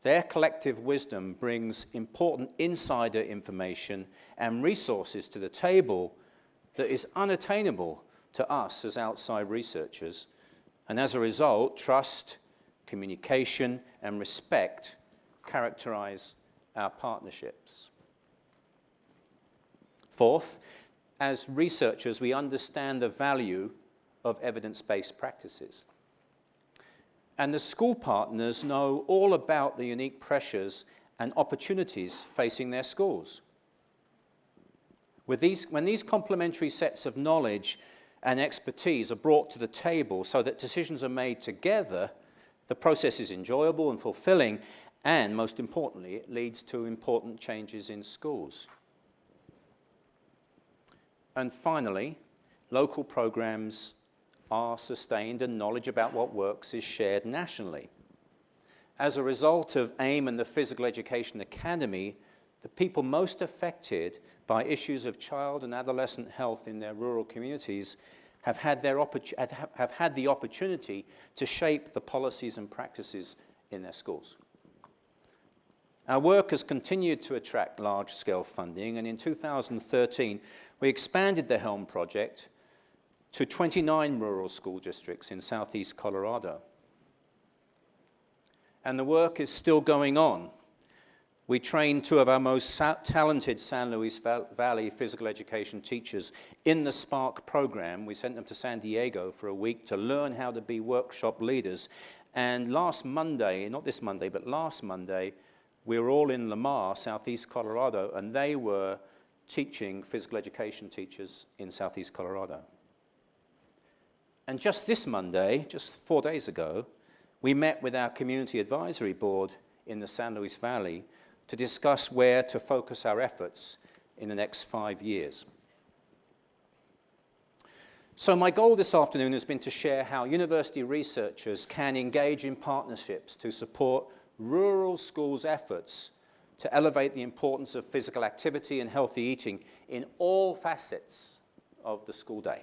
Their collective wisdom brings important insider information and resources to the table that is unattainable to us as outside researchers. And as a result, trust, communication, and respect characterize our partnerships. Fourth, as researchers, we understand the value of evidence-based practices. And the school partners know all about the unique pressures and opportunities facing their schools. These, when these complementary sets of knowledge and expertise are brought to the table so that decisions are made together, the process is enjoyable and fulfilling, and most importantly, it leads to important changes in schools. And finally, local programs are sustained and knowledge about what works is shared nationally. As a result of AIM and the Physical Education Academy, the people most affected by issues of child and adolescent health in their rural communities have had, their have had the opportunity to shape the policies and practices in their schools. Our work has continued to attract large-scale funding, and in 2013, we expanded the HELM project to 29 rural school districts in southeast Colorado. And the work is still going on. We trained two of our most talented San Luis Valley physical education teachers in the SPARK program. We sent them to San Diego for a week to learn how to be workshop leaders. And last Monday, not this Monday, but last Monday, we were all in Lamar, southeast Colorado, and they were teaching physical education teachers in southeast Colorado. And just this Monday, just four days ago, we met with our community advisory board in the San Luis Valley to discuss where to focus our efforts in the next five years. So my goal this afternoon has been to share how university researchers can engage in partnerships to support rural schools' efforts to elevate the importance of physical activity and healthy eating in all facets of the school day.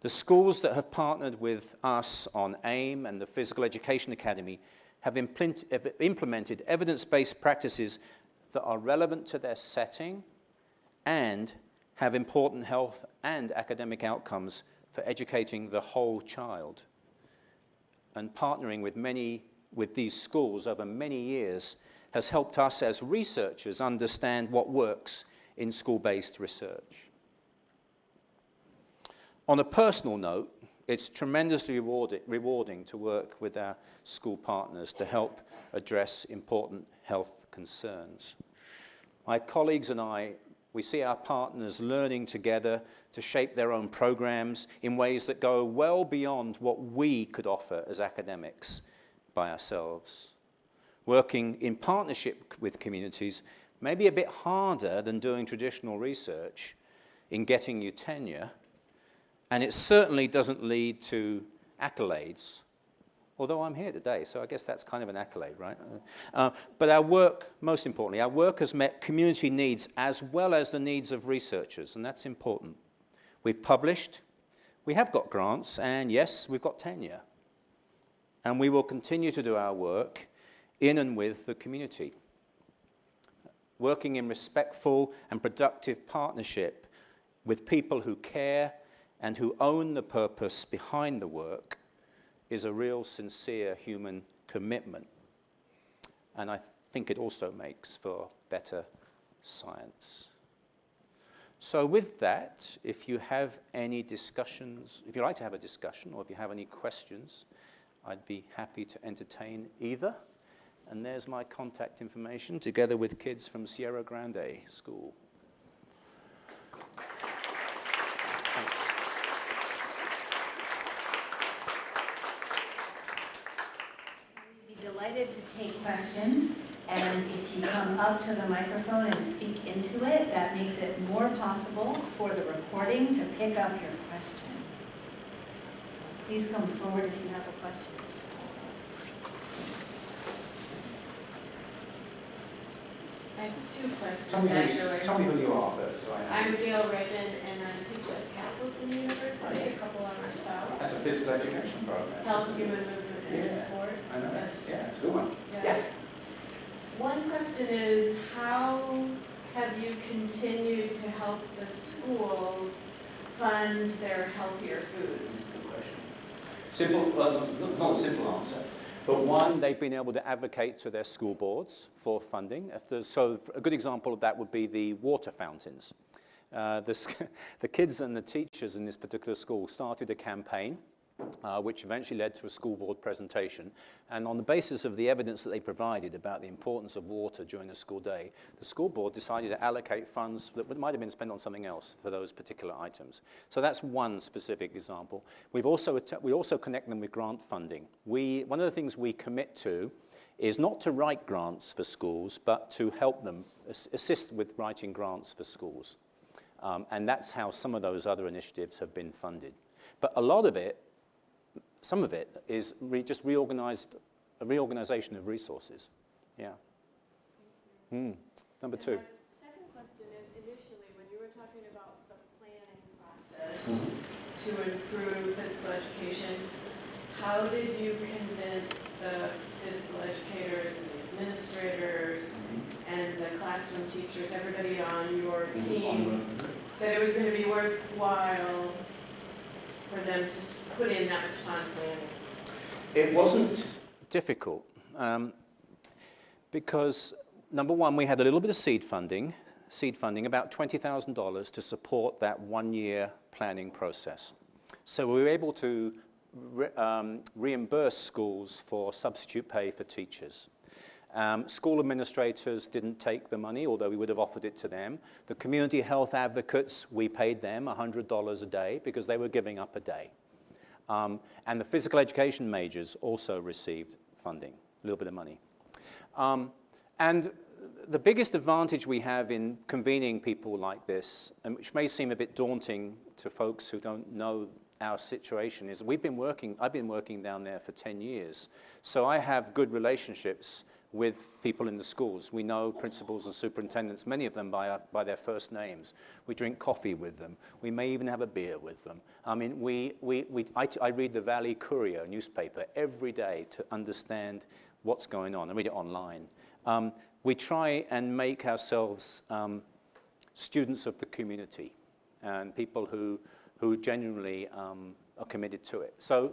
The schools that have partnered with us on AIM and the Physical Education Academy have implemented evidence-based practices that are relevant to their setting and have important health and academic outcomes for educating the whole child. And partnering with many with these schools over many years has helped us as researchers understand what works in school-based research. On a personal note, it's tremendously rewarding to work with our school partners to help address important health concerns. My colleagues and I, we see our partners learning together to shape their own programs in ways that go well beyond what we could offer as academics by ourselves. Working in partnership with communities may be a bit harder than doing traditional research in getting you tenure, and it certainly doesn't lead to accolades, although I'm here today, so I guess that's kind of an accolade, right? Uh, but our work, most importantly, our work has met community needs as well as the needs of researchers, and that's important. We've published, we have got grants, and yes, we've got tenure. And we will continue to do our work in and with the community, working in respectful and productive partnership with people who care and who own the purpose behind the work is a real sincere human commitment. And I think it also makes for better science. So with that, if you have any discussions, if you'd like to have a discussion or if you have any questions, I'd be happy to entertain either. And there's my contact information together with kids from Sierra Grande School. Thanks. We'd be delighted to take questions, and if you come up to the microphone and speak into it, that makes it more possible for the recording to pick up your question. So please come forward if you have a question. I have two questions, Tell me, who you, actually. tell me who you are first. So I know. I'm Gail Raymond, and I teach at Castleton University, a couple hours south. That's a physical education program. Health, human movement, and Yeah, sport. I know. Yes. Yeah, it's a good one. Yes. One question is, how have you continued to help the schools fund their healthier foods? Good question. Simple, not a simple answer. But one, they've been able to advocate to their school boards for funding. So a good example of that would be the water fountains. Uh, the, the kids and the teachers in this particular school started a campaign uh, which eventually led to a school board presentation. And on the basis of the evidence that they provided about the importance of water during the school day, the school board decided to allocate funds that might have been spent on something else for those particular items. So that's one specific example. We've also, we also connect them with grant funding. We, one of the things we commit to is not to write grants for schools, but to help them, ass- assist with writing grants for schools. Um, and that's how some of those other initiatives have been funded. But a lot of it some of it is re just reorganized, a reorganization of resources. Yeah. Hmm. Number And two. my second question is, initially, when you were talking about the planning process to improve physical education, how did you convince the physical educators and the administrators and the classroom teachers, everybody on your team, that it was going to be worthwhile for them to put in that much time planning? It wasn't difficult um, because, number one, we had a little bit of seed funding, seed funding, about $20,000 to support that one-year planning process. So we were able to re- um, reimburse schools for substitute pay for teachers. Um, school administrators didn't take the money, although we would have offered it to them. The community health advocates, we paid them $100 a day because they were giving up a day. Um, and the physical education majors also received funding, a little bit of money. Um, and the biggest advantage we have in convening people like this, and which may seem a bit daunting to folks who don't know our situation, is we've been working, I've been working down there for 10 years. So I have good relationships with people in the schools. We know principals and superintendents, many of them by, our, by their first names. We drink coffee with them. We may even have a beer with them. I mean, we, we, we, I, I read the Valley Courier newspaper every day to understand what's going on. I read it online. Um, we try and make ourselves um, students of the community and people who, who genuinely um, are committed to it. So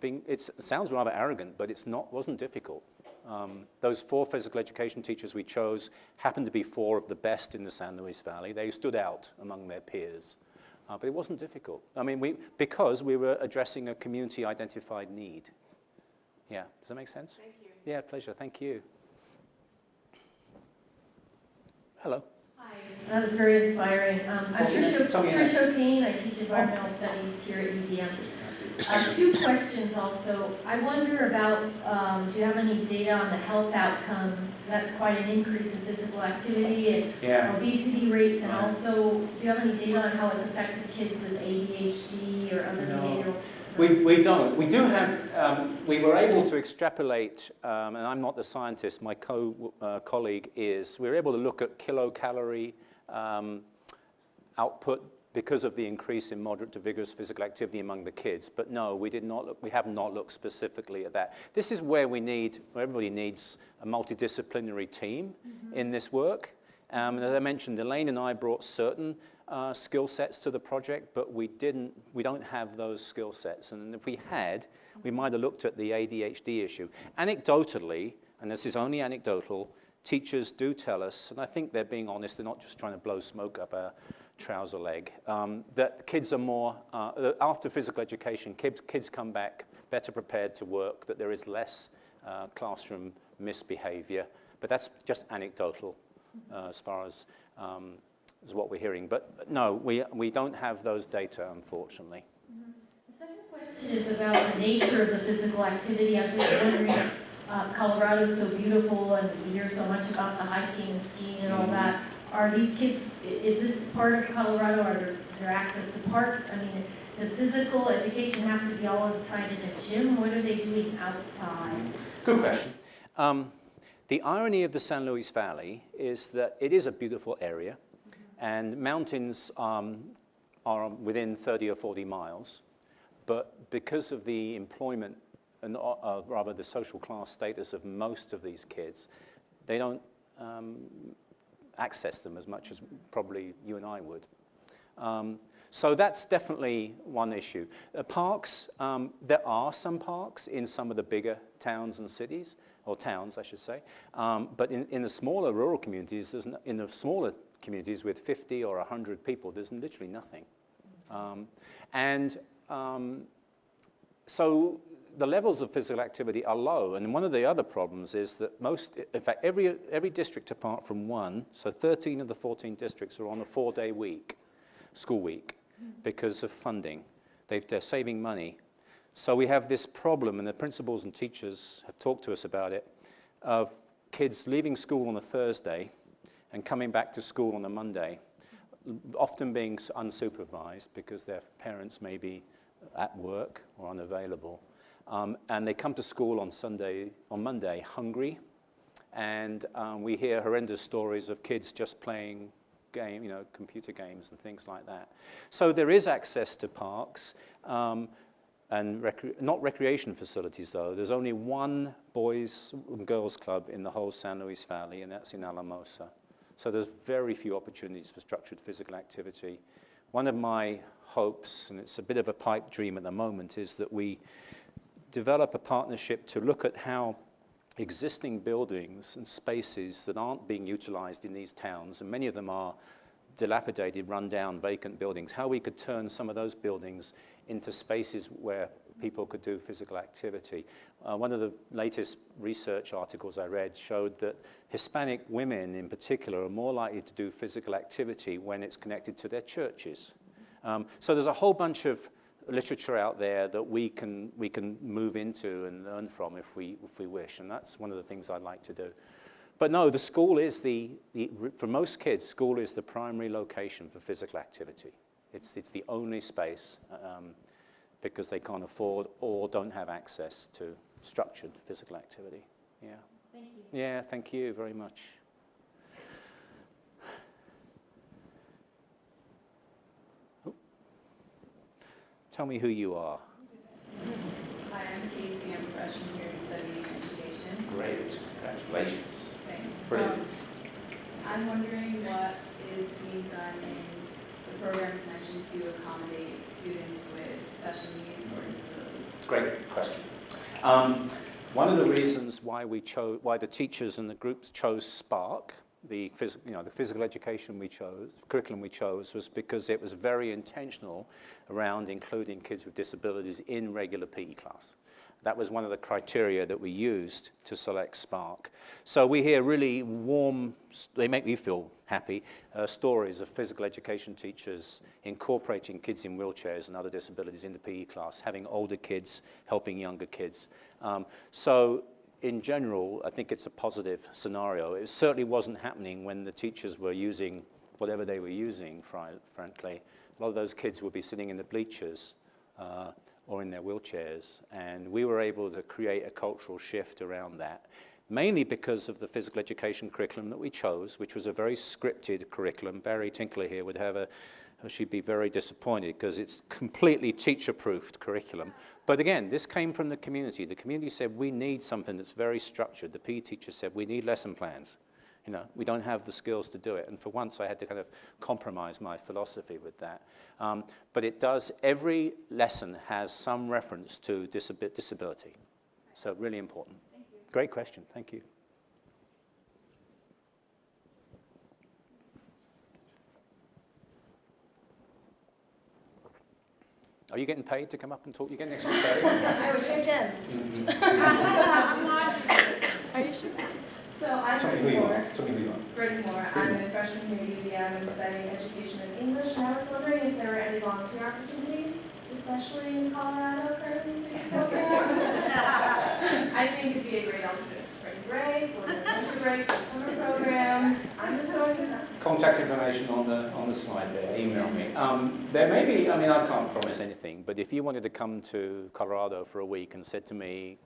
being, it sounds rather arrogant, but it's not, wasn't difficult. Um, those four physical education teachers we chose happened to be four of the best in the San Luis Valley. They stood out among their peers. Uh, but it wasn't difficult. I mean, we, because we were addressing a community-identified need. Yeah, does that make sense? Thank you. Yeah, pleasure. Thank you. Hello. Hi, that was very inspiring. Um, I'm Trish Tell me your Trish O'Kane, I teach environmental studies here at UVM. Uh, Two questions also. I wonder about, um, do you have any data on the health outcomes? That's quite an increase in physical activity and Yeah. obesity rates, and also, do you have any data on how it's affected kids with ADHD or other No. behavioral? We, we don't. We do have, um, we were able to extrapolate, um, and I'm not the scientist, my co, uh, colleague is, we were able to look at kilocalorie um, output because of the increase in moderate to vigorous physical activity among the kids. But no, we did not look, we have not looked specifically at that. This is where we need, where everybody needs a multidisciplinary team in this work. Um, and as I mentioned, Elaine and I brought certain uh, skill sets to the project, but we didn't, we don't have those skill sets. And if we had, we might have looked at the ADHD issue. Anecdotally, and this is only anecdotal, teachers do tell us, and I think they're being honest, they're not just trying to blow smoke up our trouser leg, um, that kids are more, uh, after physical education, kids, kids come back better prepared to work, that there is less uh, classroom misbehavior, but that's just anecdotal uh, as far as, um, as what we're hearing. But no, we, we don't have those data, unfortunately. The second question is about the nature of the physical activity. I'm just wondering, uh, Colorado's so beautiful and we hear so much about the hiking and skiing and all that. Are these kids, is this part of Colorado? Are there, is there access to parks? I mean, does physical education have to be all inside in a gym? What are they doing outside? Good question. Um, the irony of the San Luis Valley is that it is a beautiful area, and mountains um, are within 30 or 40 miles, but because of the employment and uh, uh, rather the social class status of most of these kids, they don't um, access them as much as probably you and I would. Um, so that's definitely one issue. Uh, parks, um, there are some parks in some of the bigger towns and cities, or towns, I should say. Um, but in, in the smaller rural communities, there's no, in the smaller communities with 50 or 100 people, there's literally nothing. Um, and um, so the levels of physical activity are low. And one of the other problems is that most, in fact, every, every district apart from one, so 13 of the 14 districts are on a four-day week, school week, because of funding. They've, they're saving money. So we have this problem, and the principals and teachers have talked to us about it, of kids leaving school on a Thursday and coming back to school on a Monday, often being unsupervised because their parents may be at work or unavailable. Um, and they come to school on Sunday, on Monday, hungry, and um, we hear horrendous stories of kids just playing game, you know, computer games and things like that. So there is access to parks, um, and not recreation facilities though. There's only one boys and girls club in the whole San Luis Valley, and that's in Alamosa. So there's very few opportunities for structured physical activity. One of my hopes, and it's a bit of a pipe dream at the moment, is that we develop a partnership to look at how existing buildings and spaces that aren't being utilized in these towns, and many of them are dilapidated, run-down, vacant buildings, how we could turn some of those buildings into spaces where people could do physical activity. Uh, one of the latest research articles I read showed that Hispanic women in particular are more likely to do physical activity when it's connected to their churches. Um, so there's a whole bunch of literature out there that we can, we can move into and learn from if we, if we wish, and that's one of the things I'd like to do. But no, the school is the, the, for most kids, school is the primary location for physical activity. It's, it's the only space um, because they can't afford or don't have access to structured physical activity. Yeah. Thank you. Yeah, thank you very much. Tell me who you are. Hi, I'm Casey. I'm a freshman here studying education. Great, congratulations. Thanks. Brilliant. Um, I'm wondering what is being done in the programs mentioned to accommodate students with special needs or disabilities. Great question. Um, one of the reasons why we chose, why the teachers and the groups chose Spark, the, phys- you know, the physical education we chose, curriculum we chose, was because it was very intentional around including kids with disabilities in regular PE class. That was one of the criteria that we used to select Spark. So we hear really warm, they make me feel happy, uh, stories of physical education teachers incorporating kids in wheelchairs and other disabilities in the PE class, having older kids helping younger kids. Um, so in general, I think it's a positive scenario. It certainly wasn't happening when the teachers were using whatever they were using, frankly. A lot of those kids would be sitting in the bleachers uh, or in their wheelchairs, and we were able to create a cultural shift around that, mainly because of the physical education curriculum that we chose, which was a very scripted curriculum. Barry Tinkler here would have a, she'd be very disappointed because it's completely teacher-proofed curriculum. But again, this came from the community. The community said, we need something that's very structured. The PE teacher said, we need lesson plans. You know, we don't have the skills to do it. And for once, I had to kind of compromise my philosophy with that. Um, but it does, every lesson has some reference to disabi- disability. So really important. Thank you. Great question. Thank you. Are you getting paid to come up and talk? You getting extra pay? I wish I did. Are you sure? So I'm Tell me Brittany Moore. Tell me who you are. Brittany Moore. I'm a freshman here at UVM and studying education and English. And I was wondering if there were any volunteer opportunities, especially in Colorado currently. for the program. I think it'd be a great alternate break, or winter breaks, or summer programs. I'm just throwing this out. Contact information on the, on the slide there, email me. Um, there may be, I mean, I can't promise anything, but if you wanted to come to Colorado for a week and said to me,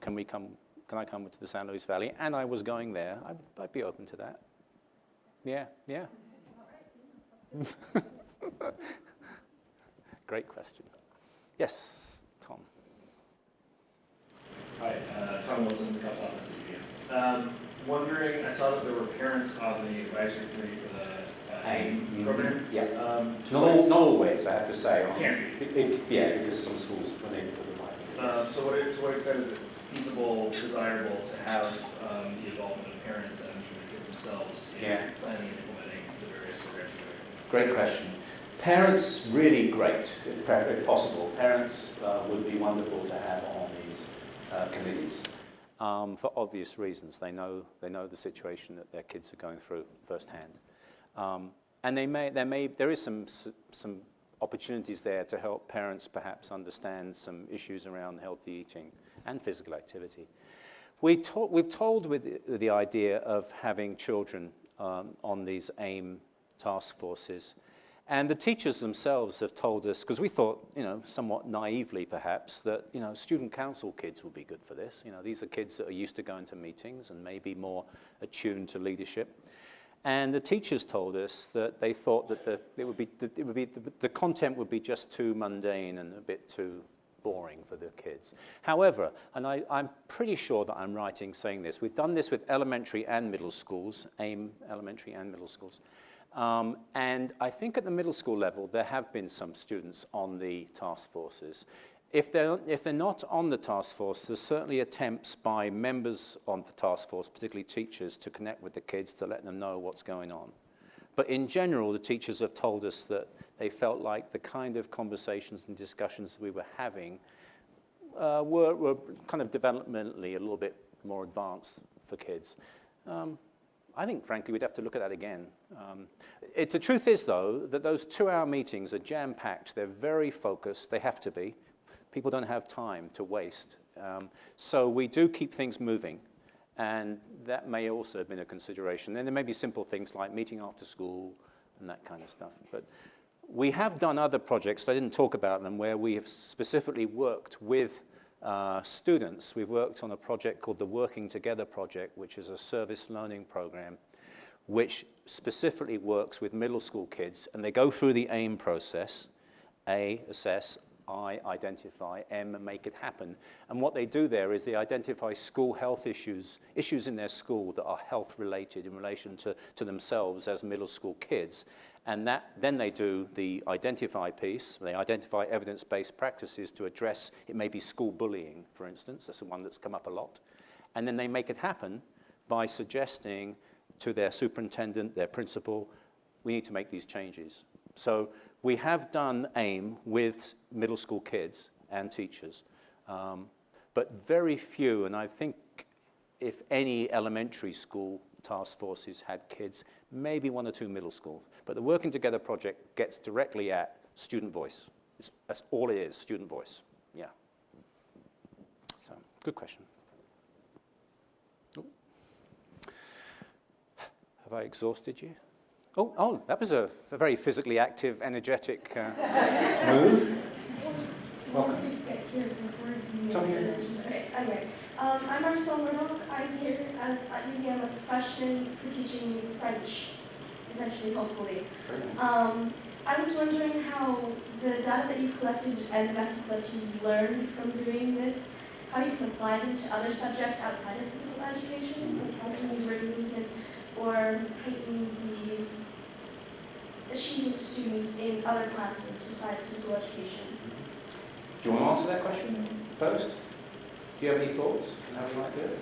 "Can- we come, can I come to the San Luis Valley? And I was going there, I'd, I'd be open to that. Yeah, yeah. Great question. Yes. Hi, uh, Tom Wilson, Cups Office at Um, Wondering, I saw that there were parents on the advisory committee for the uh, AIM program. Yeah. Um, Not, not always, I have to say. Can't It- it- Yeah, because some schools are unable to provide. Um, So what, it- to what extent is it feasible, desirable to have um, the involvement of parents and even the kids themselves in Yeah. planning and implementing the various programs? Great question. Parents, really great, if, if possible. Parents uh, would be wonderful to have on these uh, committees um, for obvious reasons. They know, they know the situation that their kids are going through firsthand. Um, and they may, there, may, there is some, some opportunities there to help parents perhaps understand some issues around healthy eating and physical activity. We we've told with the, the idea of having children um, on these AIM task forces. And the teachers themselves have told us, because we thought, you know, somewhat naively perhaps, that, you know, student council kids would be good for this. You know, these are kids that are used to going to meetings and maybe more attuned to leadership. And the teachers told us that they thought that the, it would be, it would be, the, the content would be just too mundane and a bit too boring for the kids. However, and I, I'm pretty sure that I'm right in saying this, we've done this with elementary and middle schools, AIM elementary and middle schools. Um, and I think at the middle school level, there have been some students on the task forces. If they're, if they're not on the task force, there's certainly attempts by members on the task force, particularly teachers, to connect with the kids to let them know what's going on. But in general, the teachers have told us that they felt like the kind of conversations and discussions we were having uh, were, were kind of developmentally a little bit more advanced for kids. Um, I think, frankly, we'd have to look at that again. Um, it, the truth is, though, that those two-hour meetings are jam-packed. They're very focused. They have to be. People don't have time to waste. Um, so we do keep things moving. And that may also have been a consideration. Then there may be simple things like meeting after school and that kind of stuff. But we have done other projects, I didn't talk about them, where we have specifically worked with uh, students. We've worked on a project called the Working Together Project, which is a service learning program, which specifically works with middle school kids. And they go through the AIM process, A, assess, I, identify, M, make it happen. And what they do there is they identify school health issues, issues in their school that are health related in relation to, to themselves as middle school kids. And that, then they do the identify piece. They identify evidence-based practices to address, it may be school bullying, for instance. That's the one that's come up a lot. And then they make it happen by suggesting to their superintendent, their principal, we need to make these changes. So we have done AIM with middle school kids and teachers, um, but very few, and I think if any elementary school task forces had kids, maybe one or two middle school. But the Working Together project gets directly at student voice. It's, that's all it is, student voice. Yeah. So, good question. Have I exhausted you? Oh, oh, that was a, a very physically active, energetic uh, move. I wanted to get here before you Tell me make the your decision. Okay, anyway, um, I'm Marcel Murdoch. I'm here as at UVM as a freshman for teaching French, eventually, hopefully. Um, I was wondering how the data that you've collected and the methods that you've learned from doing this, how you can apply them to other subjects outside of physical education, like how can you bring movement or heighten the achievement of students in other classes besides physical education? Do you want to answer that question first? Do you have any thoughts on how we might do it?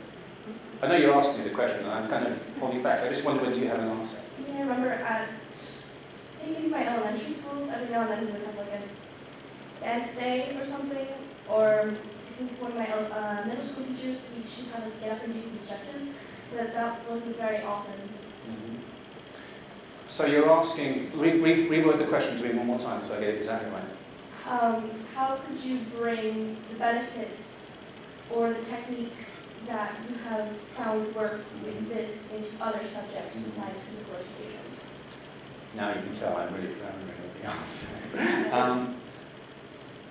I know you're asking me the question, and I'm kind of holding back. I just wonder whether you have an answer. Yeah, I remember at, I think maybe my elementary schools, every now and then we would have like a dance day or something, or I think one of my uh, middle school teachers, we should have us get up and do some stretches, but that wasn't very often. So you're asking, re- re- reword the question to me one more time so I get it exactly right. Um, how could you bring the benefits or the techniques that you have found work with this into other subjects besides physical education? Now you can tell I'm really floundering with the answer. um,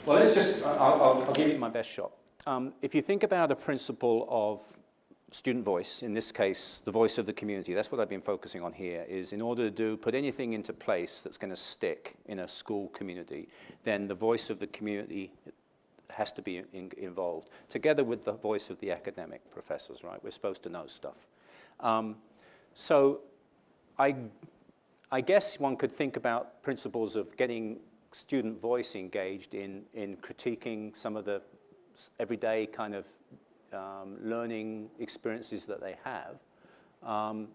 well, let's just, I'll, I'll, I'll give you my best shot. Um, if you think about a principle of student voice, in this case, the voice of the community, that's what I've been focusing on here, is in order to do, put anything into place that's going to stick in a school community, then the voice of the community has to be in, involved, together with the voice of the academic professors, right? We're supposed to know stuff. Um, so I I guess one could think about principles of getting student voice engaged in, in critiquing some of the everyday kind of um, learning experiences that they have. Um,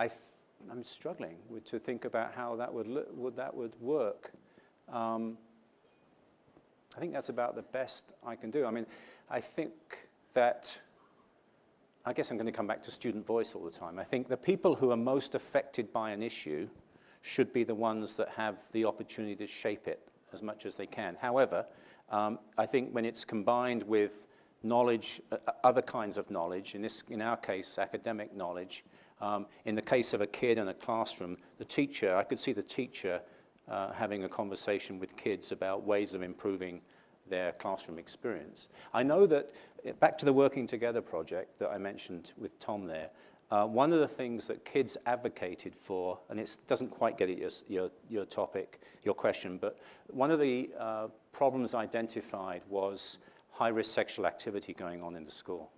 I am struggling with, to think about how that would, would, that would work. Um, I think that's about the best I can do. I mean, I think that I guess I'm going to come back to student voice all the time. I think the people who are most affected by an issue should be the ones that have the opportunity to shape it as much as they can. However, um, I think when it's combined with knowledge, uh, uh, other kinds of knowledge, in, this, in our case, academic knowledge, um, in the case of a kid in a classroom, the teacher, I could see the teacher uh, having a conversation with kids about ways of improving their classroom experience. I know that, uh, back to the Working Together project that I mentioned with Tom there, uh, one of the things that kids advocated for, and it doesn't quite get at your, your, your topic, your question, but one of the uh, problems identified was high-risk sexual activity going on in the school.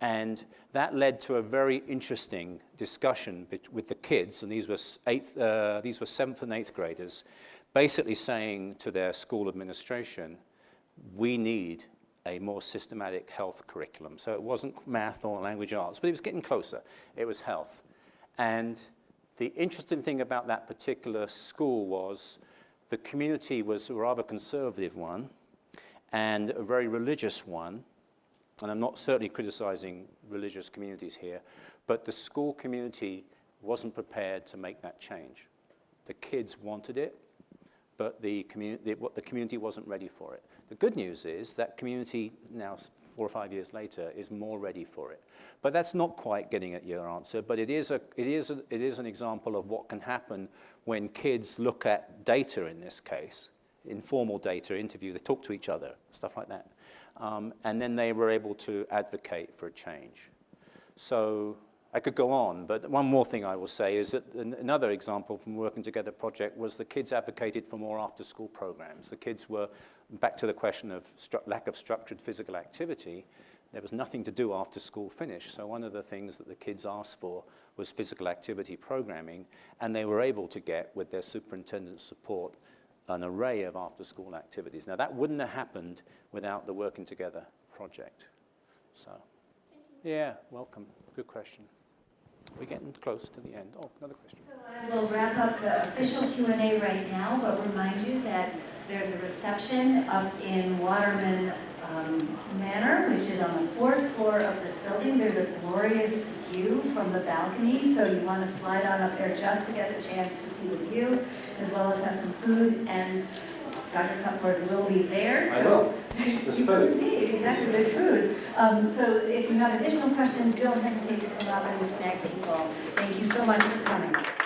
And that led to a very interesting discussion with the kids, and these were, eighth, uh, these were seventh and eighth graders, basically saying to their school administration, we need a more systematic health curriculum. So it wasn't math or language arts, but it was getting closer. It was health. And the interesting thing about that particular school was the community was a rather conservative one and a very religious one. And I'm not certainly criticizing religious communities here, but the school community wasn't prepared to make that change. The kids wanted it, but the community, the community wasn't ready for it. The good news is that community now, four or five years later, is more ready for it. But that's not quite getting at your answer, but it is, a, it, is a, it is an example of what can happen when kids look at data in this case, informal data, interview, they talk to each other, stuff like that. Um, and then they were able to advocate for a change. So I could go on, but one more thing I will say is that another example from Working Together project was the kids advocated for more after-school programs. The kids were, back to the question of lack of structured physical activity, there was nothing to do after school finished. So one of the things that the kids asked for was physical activity programming, and they were able to get, with their superintendent's support, an array of after-school activities. Now, that wouldn't have happened without the Working Together project. So, yeah, welcome. Good question. We're getting close to the end. Oh, another question. So I will wrap up the official Q and A right now, but remind you that there's a reception up in Waterman um, Manor, which is on the fourth floor of this building. There's a glorious view from the balcony, so you want to slide on up there just to get the chance to see the view, as well as have some food, and Dr. Cutforth will be there. I so- will. There's food. Indeed, exactly, there's food. Um, So if you have additional questions, don't hesitate to come up and snag people. Thank you so much for coming.